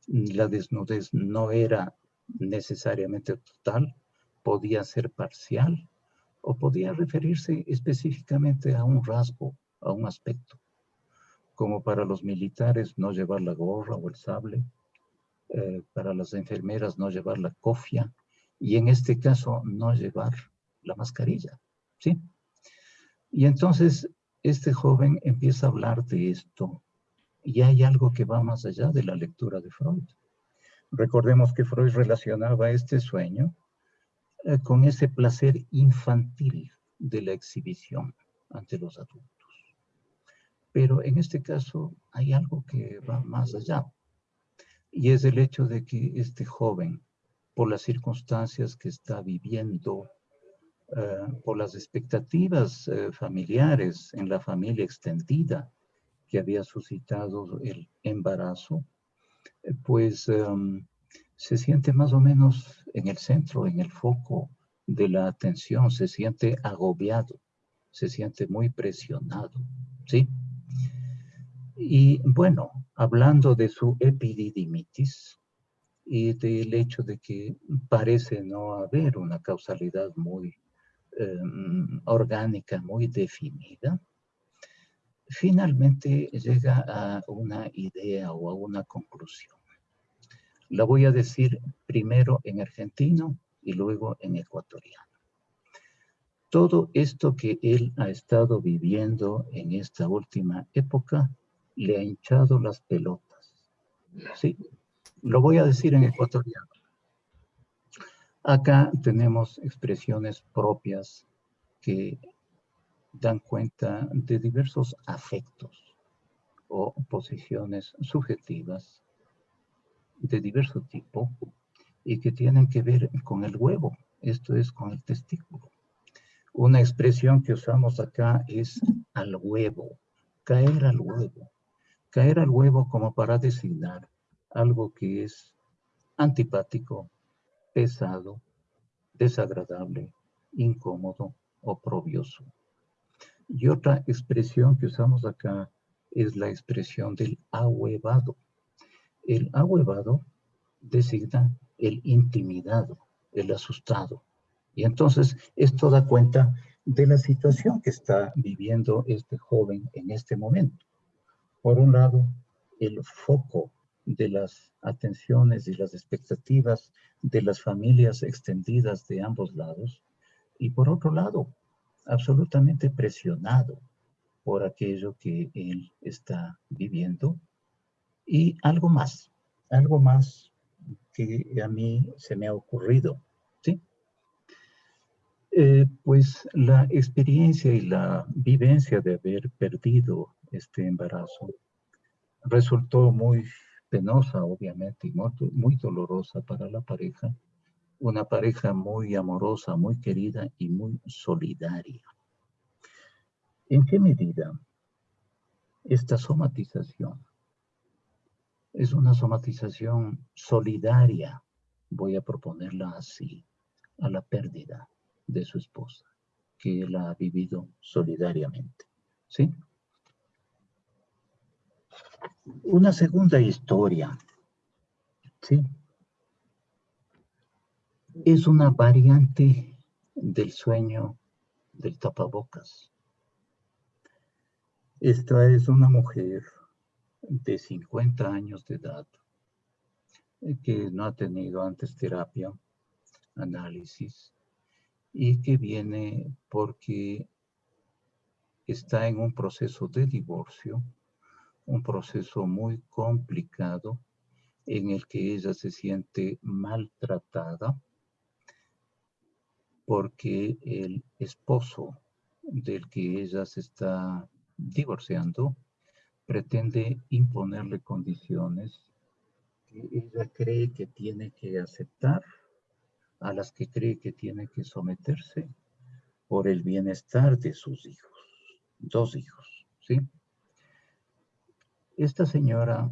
La desnudez no era necesariamente total, podía ser parcial o podía referirse específicamente a un rasgo, a un aspecto, como para los militares no llevar la gorra o el sable, eh, para las enfermeras no llevar la cofia y en este caso no llevar la mascarilla, ¿sí? Y entonces este joven empieza a hablar de esto y hay algo que va más allá de la lectura de Freud. Recordemos que Freud relacionaba este sueño eh, con ese placer infantil de la exhibición ante los adultos. Pero en este caso hay algo que va más allá y es el hecho de que este joven, por las circunstancias que está viviendo, eh, por las expectativas eh, familiares en la familia extendida que había suscitado el embarazo, pues em, se siente más o menos en el centro, en el foco de la atención, se siente agobiado, se siente muy presionado, ¿sí? Y bueno, hablando de su epididimitis y del hecho de que parece no haber una causalidad muy em, orgánica, muy definida, finalmente llega a una idea o a una conclusión. La voy a decir primero en argentino y luego en ecuatoriano. Todo esto que él ha estado viviendo en esta última época le ha hinchado las pelotas. Sí, lo voy a decir en ecuatoriano. Acá tenemos expresiones propias que dan cuenta de diversos afectos o posiciones subjetivas de diverso tipo y que tienen que ver con el huevo, esto es con el testículo. Una expresión que usamos acá es al huevo, caer al huevo. Caer al huevo como para designar algo que es antipático, pesado, desagradable, incómodo, oprobioso. Y otra expresión que usamos acá es la expresión del ahuevado. El ahuevado designa el intimidado, el asustado. Y entonces esto da cuenta de la situación que está viviendo este joven en este momento. Por un lado, el foco de las atenciones y las expectativas de las familias extendidas de ambos lados. Y por otro lado, absolutamente presionado por aquello que él está viviendo. Y algo más, algo más que a mí se me ha ocurrido, ¿sí? Eh, pues la experiencia y la vivencia de haber perdido este embarazo resultó muy penosa, obviamente, y muy, dolorosa para la pareja. Una pareja muy amorosa, muy querida y muy solidaria. ¿En qué medida esta somatización es una somatización solidaria, voy a proponerla así, a la pérdida de su esposa, que él ha vivido solidariamente. ¿Sí? Una segunda historia, ¿sí? Es una variante del sueño del tapabocas. Esta es una mujer de 50 años de edad eh, que no ha tenido antes terapia, análisis, y que viene porque está en un proceso de divorcio un proceso muy complicado en el que ella se siente maltratada porque el esposo del que ella se está divorciando pretende imponerle condiciones que ella cree que tiene que aceptar, a las que cree que tiene que someterse por el bienestar de sus hijos, dos hijos, ¿sí? Esta señora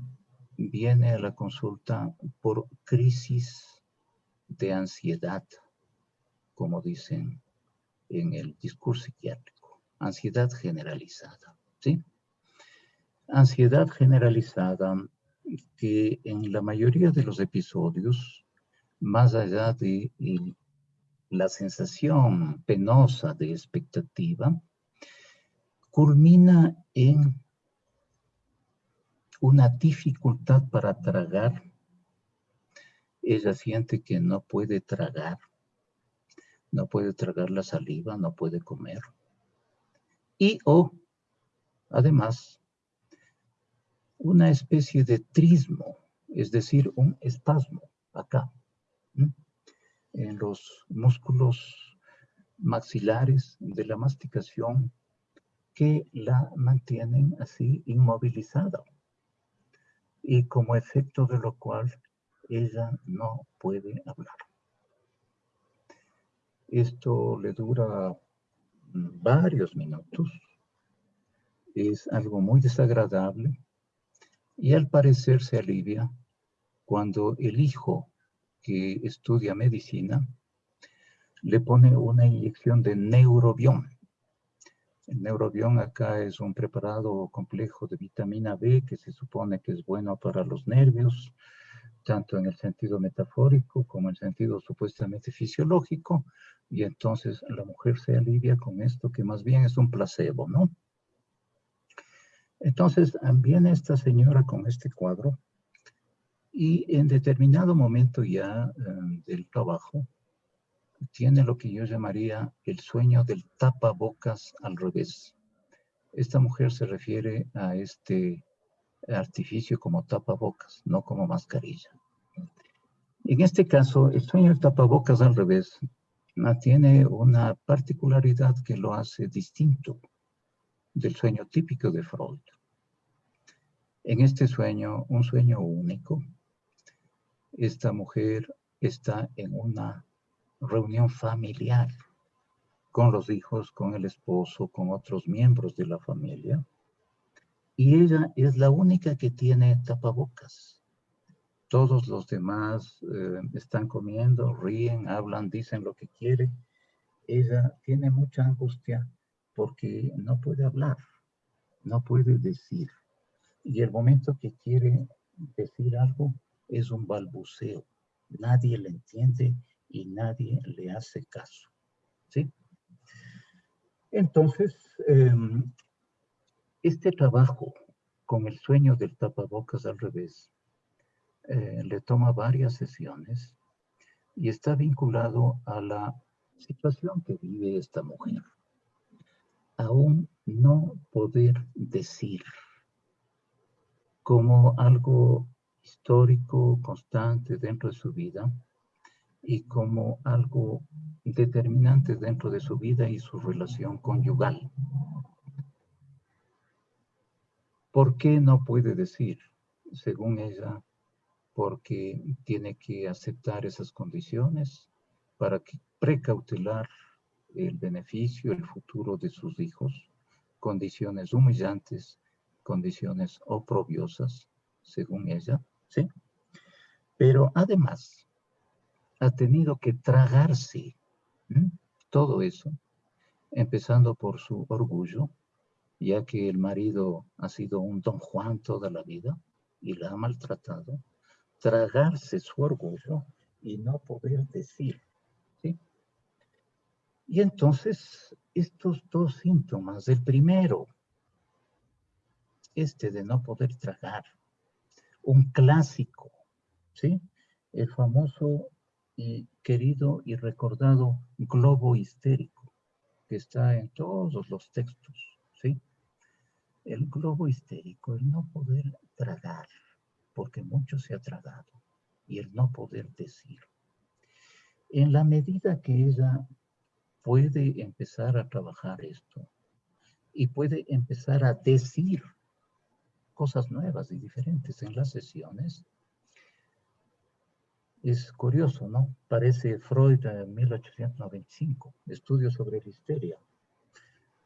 viene a la consulta por crisis de ansiedad, como dicen en el discurso psiquiátrico, ansiedad generalizada, ¿sí? Ansiedad generalizada que en la mayoría de los episodios, más allá de la sensación penosa de expectativa, culmina en una dificultad para tragar. Ella siente que no puede tragar, no puede tragar la saliva, no puede comer. Y o, además, una especie de trismo, es decir, un espasmo acá, en los músculos maxilares de la masticación que la mantienen así inmovilizada y como efecto de lo cual ella no puede hablar. Esto le dura varios minutos, es algo muy desagradable y al parecer se alivia cuando el hijo que estudia medicina le pone una inyección de neurobión. El neurobión acá es un preparado complejo de vitamina B que se supone que es bueno para los nervios, tanto en el sentido metafórico como en el sentido supuestamente fisiológico, y entonces la mujer se alivia con esto que más bien es un placebo, ¿no? Entonces viene esta señora con este cuadro y en determinado momento ya eh, del trabajo tiene lo que yo llamaría el sueño del tapabocas al revés. Esta mujer se refiere a este artificio como tapabocas, no como mascarilla. En este caso, el sueño del tapabocas al revés tiene una particularidad que lo hace distinto del sueño típico de Freud. En este sueño, un sueño único, esta mujer está en una reunión familiar con los hijos, con el esposo, con otros miembros de la familia. Y ella es la única que tiene tapabocas. Todos los demás eh, están comiendo, ríen, hablan, dicen lo que quieren. Ella tiene mucha angustia porque no puede hablar, no puede decir. Y el momento que quiere decir algo es un balbuceo. Nadie le entiende y nadie le hace caso. ¿Sí? Entonces, em, este trabajo con el sueño del tapabocas al revés eh, le toma varias sesiones y está vinculado a la situación que vive esta mujer. Aún no poder decir como algo histórico, constante dentro de su vida y como algo determinante dentro de su vida y su relación conyugal. ¿Por qué no puede decir? Según ella, porque tiene que aceptar esas condiciones para que precautelar el beneficio, el futuro de sus hijos, condiciones humillantes condiciones oprobiosas, según ella, ¿sí? Pero además, ha tenido que tragarse todo eso, empezando por su orgullo, ya que el marido ha sido un don Juan toda la vida y la ha maltratado, tragarse su orgullo y no poder decir, ¿sí? Y entonces, estos dos síntomas, el primero, este de no poder tragar. Un clásico, ¿sí? El famoso y querido y recordado globo histérico, que está en todos los textos, ¿sí? El globo histérico, el no poder tragar, porque mucho se ha tragado, y el no poder decir. En la medida que ella puede empezar a trabajar esto, y puede empezar a decir cosas nuevas y diferentes en las sesiones. Es curioso, ¿no? Parece Freud en 1895, estudios sobre la histeria.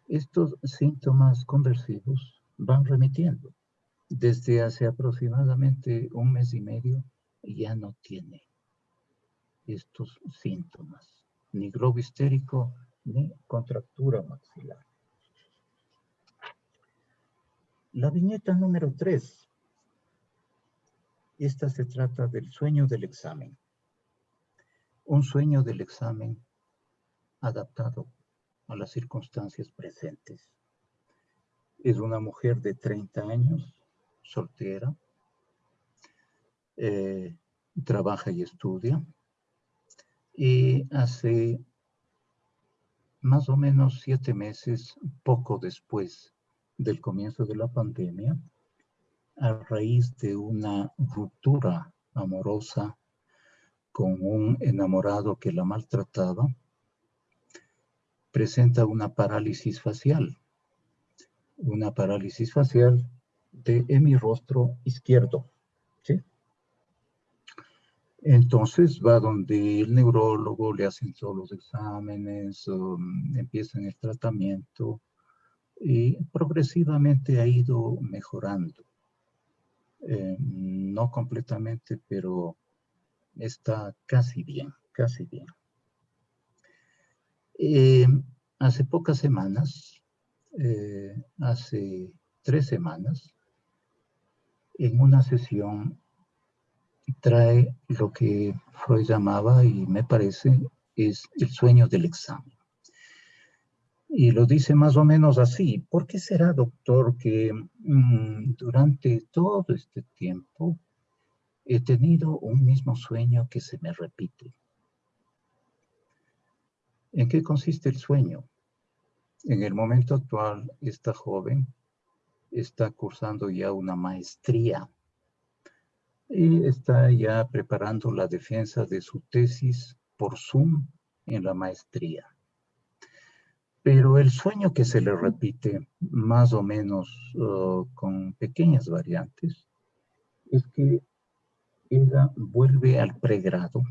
Estos síntomas conversivos van remitiendo. Desde hace aproximadamente un mes y medio ya no tiene estos síntomas, ni globo histérico, ni contractura maxilar. La viñeta número 3. Esta se trata del sueño del examen. Un sueño del examen adaptado a las circunstancias presentes. Es una mujer de 30 años, soltera, eh, trabaja y estudia, y hace más o menos siete meses, poco después del comienzo de la pandemia, a raíz de una ruptura amorosa con un enamorado que la maltrataba, presenta una parálisis facial, una parálisis facial de mi rostro izquierdo. Entonces va donde el neurólogo, le hacen todos los exámenes, um, empiezan el tratamiento, y progresivamente ha ido mejorando. Eh, no completamente, pero está casi bien, casi bien. Eh, hace pocas semanas, eh, hace tres semanas, en una sesión trae lo que Freud llamaba, y me parece, es el sueño del examen y lo dice más o menos así. ¿Por qué será, doctor, que mm, durante todo este tiempo he tenido un mismo sueño que se me repite? ¿En qué consiste el sueño? En el momento actual, esta joven está cursando ya una maestría y está ya preparando la defensa de su tesis por Zoom en la maestría. Pero el sueño que se le repite, más o menos uh, con pequeñas variantes, es que ella vuelve al pregrado,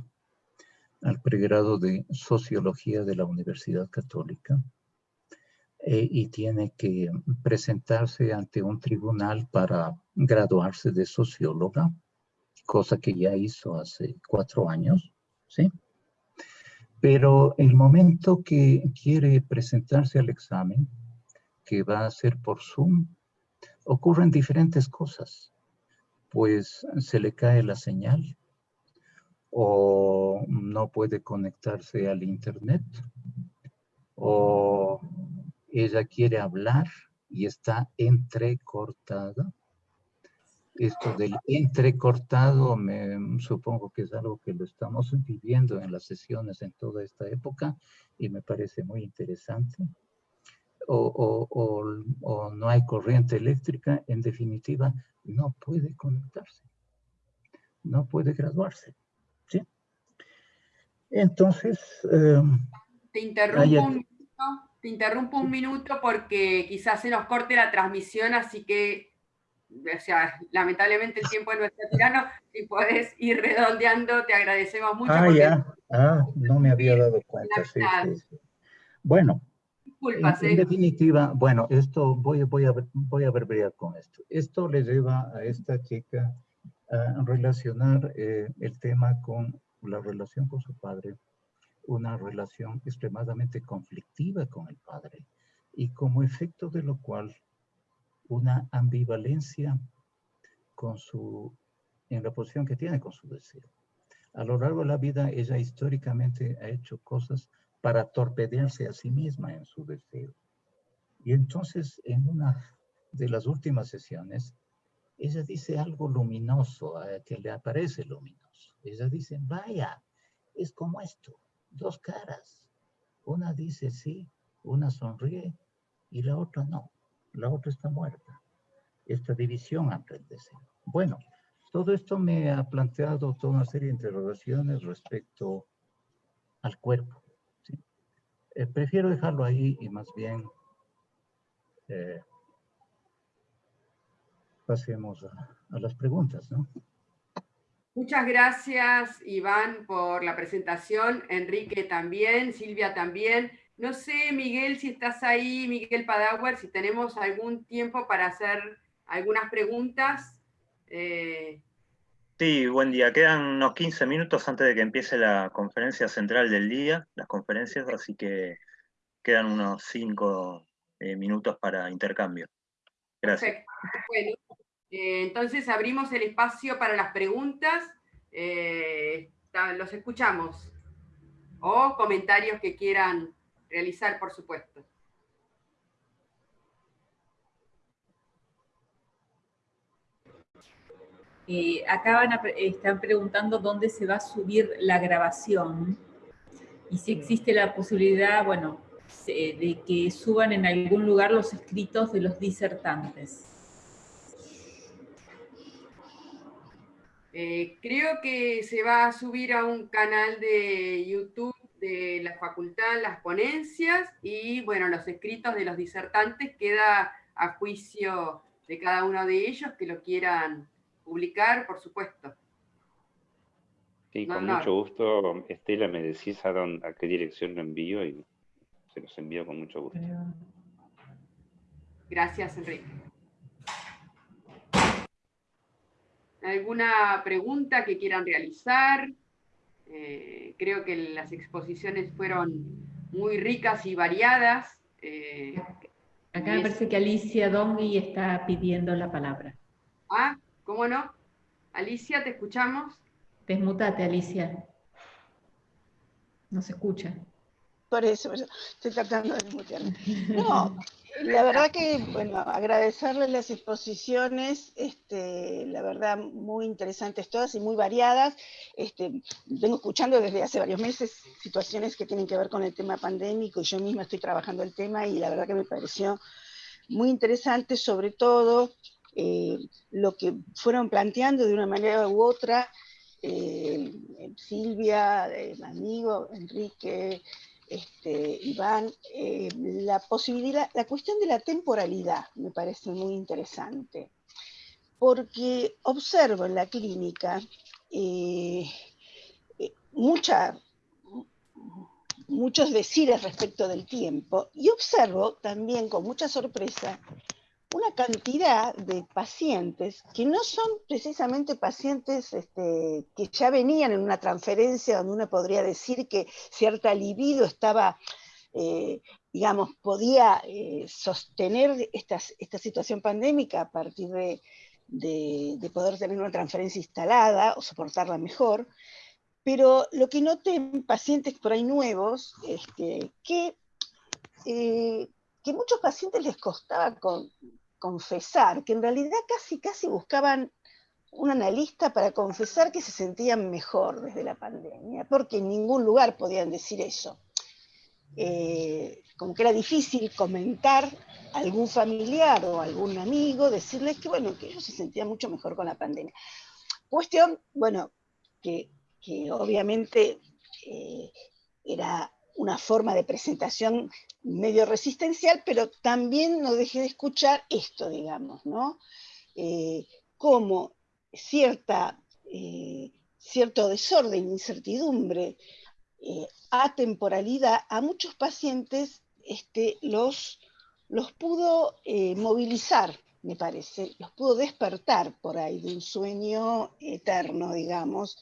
al pregrado de Sociología de la Universidad Católica, eh, y tiene que presentarse ante un tribunal para graduarse de socióloga, cosa que ya hizo hace cuatro años, ¿sí? Pero el momento que quiere presentarse al examen, que va a ser por Zoom, ocurren diferentes cosas. Pues se le cae la señal, o no puede conectarse al internet, o ella quiere hablar y está entrecortada. Esto del entrecortado me supongo que es algo que lo estamos viviendo en las sesiones en toda esta época y me parece muy interesante. O, o no hay corriente eléctrica, en definitiva, no puede conectarse, no puede graduarse. ¿sí? Entonces... Em, te interrumpo un minuto, te interrumpo un minuto porque quizás se nos corte la transmisión, así que, o sea, lamentablemente el tiempo es nuestro tirano, si puedes ir redondeando, te agradecemos mucho. Ah, ya, ah, no me había dado cuenta. Sí, Bueno, en, ¿eh? definitiva, bueno, esto voy, voy, a, voy a ver con esto. Esto le lleva a esta chica a relacionar eh, el tema con la relación con su padre, una relación extremadamente conflictiva con el padre y como efecto de lo cual una ambivalencia con su, en la posición que tiene con su deseo. A lo largo de la vida, ella históricamente ha hecho cosas para torpedearse a sí misma en su deseo. Y entonces, en una de las últimas sesiones, ella dice algo luminoso, eh, que le aparece luminoso. Ella dice, vaya, es como esto, dos caras. Una dice sí, una sonríe y la otra no. La otra está muerta. Esta división aprendese. Bueno, todo esto me ha planteado toda una serie de interrogaciones respecto al cuerpo. Eh, prefiero dejarlo ahí y más bien eh, pasemos a, las preguntas, ¿no? Muchas gracias, Iván, por la presentación. Enrique también, Silvia también. No sé, Miguel, si estás ahí, Miguel Padauer, si tenemos algún tiempo para hacer algunas preguntas. Eh, sí, buen día. Quedan unos 15 minutos antes de que empiece la conferencia central del día, las conferencias, así que quedan unos 5 eh, minutos para intercambio. Gracias. Bueno, eh, entonces abrimos el espacio para las preguntas. Eh, los escuchamos. O comentarios que quieran realizar, por supuesto. Acá están preguntando dónde se va a subir la grabación y si existe la posibilidad, bueno, de que suban en algún lugar los escritos de los disertantes. Eh, creo que se va a subir a un canal de YouTube de la facultad las ponencias y bueno, los escritos de los disertantes queda a juicio de cada uno de ellos que lo quieran publicar, por supuesto. Sí, con mucho gusto. Estela, me decís a, a qué dirección lo envío y se los envío con mucho gusto. Gracias, Enrique. ¿Alguna pregunta que quieran realizar? Eh, creo que las exposiciones fueron muy ricas y variadas. Eh, Acá me parece que Alicia Dongui está pidiendo la palabra. Ah, ¿cómo no? Alicia, ¿te escuchamos? Desmutate, Alicia. No se escucha. Por eso, estoy tratando de desmutearme. No, la verdad que, bueno, agradecerles las exposiciones, este, la verdad muy interesantes todas y muy variadas. Este, vengo escuchando desde hace varios meses situaciones que tienen que ver con el tema pandémico y yo misma estoy trabajando el tema y la verdad que me pareció muy interesante, sobre todo eh, lo que fueron planteando de una manera u otra eh, Silvia, el amigo Enrique, este, Iván, la posibilidad, la cuestión de la temporalidad me parece muy interesante, porque observo en la clínica mucha, muchos decires respecto del tiempo y observo también con mucha sorpresa una cantidad de pacientes que no son precisamente pacientes este, que ya venían en una transferencia donde uno podría decir que cierta libido estaba, eh, digamos, podía eh, sostener esta, esta, situación pandémica a partir de, de, poder tener una transferencia instalada o soportarla mejor, pero lo que noté en pacientes por ahí nuevos, es que, eh, que muchos pacientes les costaba confesar, que en realidad casi, casi buscaban un analista para confesar que se sentían mejor desde la pandemia, porque en ningún lugar podían decir eso. Eh, como que era difícil comentar a algún familiar o algún amigo, decirles que, bueno, que ellos se sentían mucho mejor con la pandemia. Cuestión, bueno, que que obviamente eh, era una forma de presentación medio resistencial, pero también no dejé de escuchar esto, digamos, ¿no? Eh, como cierta, eh, cierto desorden, incertidumbre, atemporalidad, a muchos pacientes este, los, los pudo movilizar, me parece, los pudo despertar por ahí de un sueño eterno, digamos,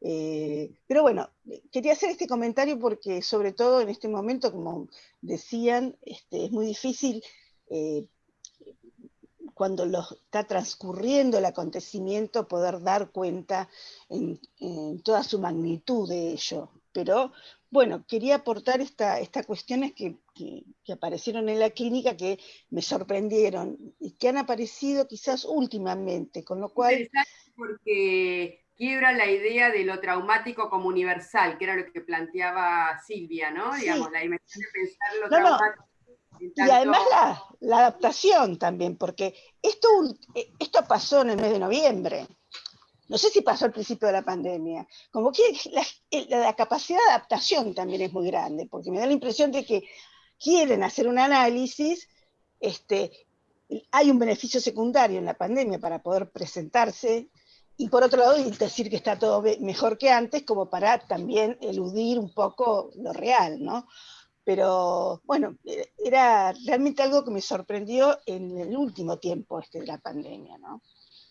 eh, pero bueno, quería hacer este comentario porque sobre todo en este momento, como decían, este, es muy difícil eh, cuando está transcurriendo el acontecimiento poder dar cuenta en, toda su magnitud de ello. Pero bueno, quería aportar estas esta cuestiones que, que, aparecieron en la clínica que me sorprendieron y que han aparecido quizás últimamente, con lo cual... Porque quiebra la idea de lo traumático como universal, que era lo que planteaba Silvia, ¿no? Digamos, la dimensión de pensar lo traumático. Y además la, adaptación también, porque esto, esto pasó en el mes de noviembre. No sé si pasó al principio de la pandemia. Como que la, la, capacidad de adaptación también es muy grande, porque me da la impresión de que quieren hacer un análisis, este, hay un beneficio secundario en la pandemia para poder presentarse y por otro lado decir que está todo mejor que antes, como para también eludir un poco lo real, ¿no? Pero bueno, e, era realmente algo que me sorprendió en el último tiempo este de la pandemia, ¿no?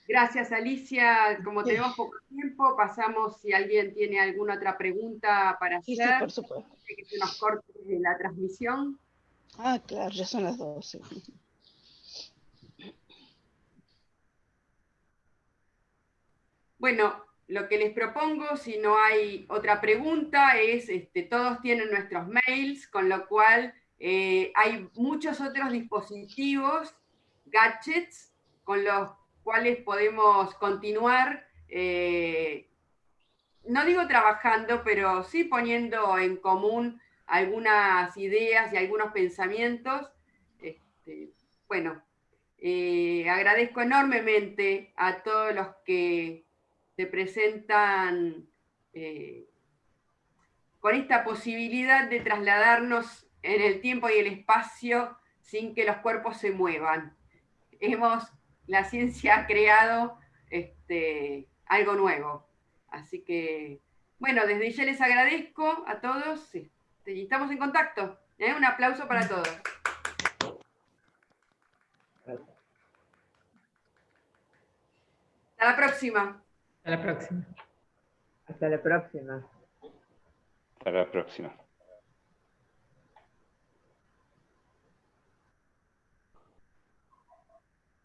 Gracias, Alicia. Como tenemos poco tiempo, pasamos si alguien tiene alguna otra pregunta para hacer. Sí, por supuesto. Que se nos corte la transmisión. Ah, claro, ya son las 12. Bueno, lo que les propongo, si no hay otra pregunta, es, este, todos tienen nuestros mails, con lo cual eh, hay muchos otros dispositivos, gadgets, con los cuales podemos continuar, eh, no digo trabajando, pero sí poniendo en común algunas ideas y algunos pensamientos. Este, bueno, eh, agradezco enormemente a todos los que se presentan eh, con esta posibilidad de trasladarnos en el tiempo y el espacio sin que los cuerpos se muevan. Hemos, la ciencia ha creado este, algo nuevo. Así que, bueno, desde ya les agradezco a todos este, y estamos en contacto. ¿eh? Un aplauso para todos. Hasta la próxima. Hasta la próxima. Hasta la próxima. Hasta la próxima.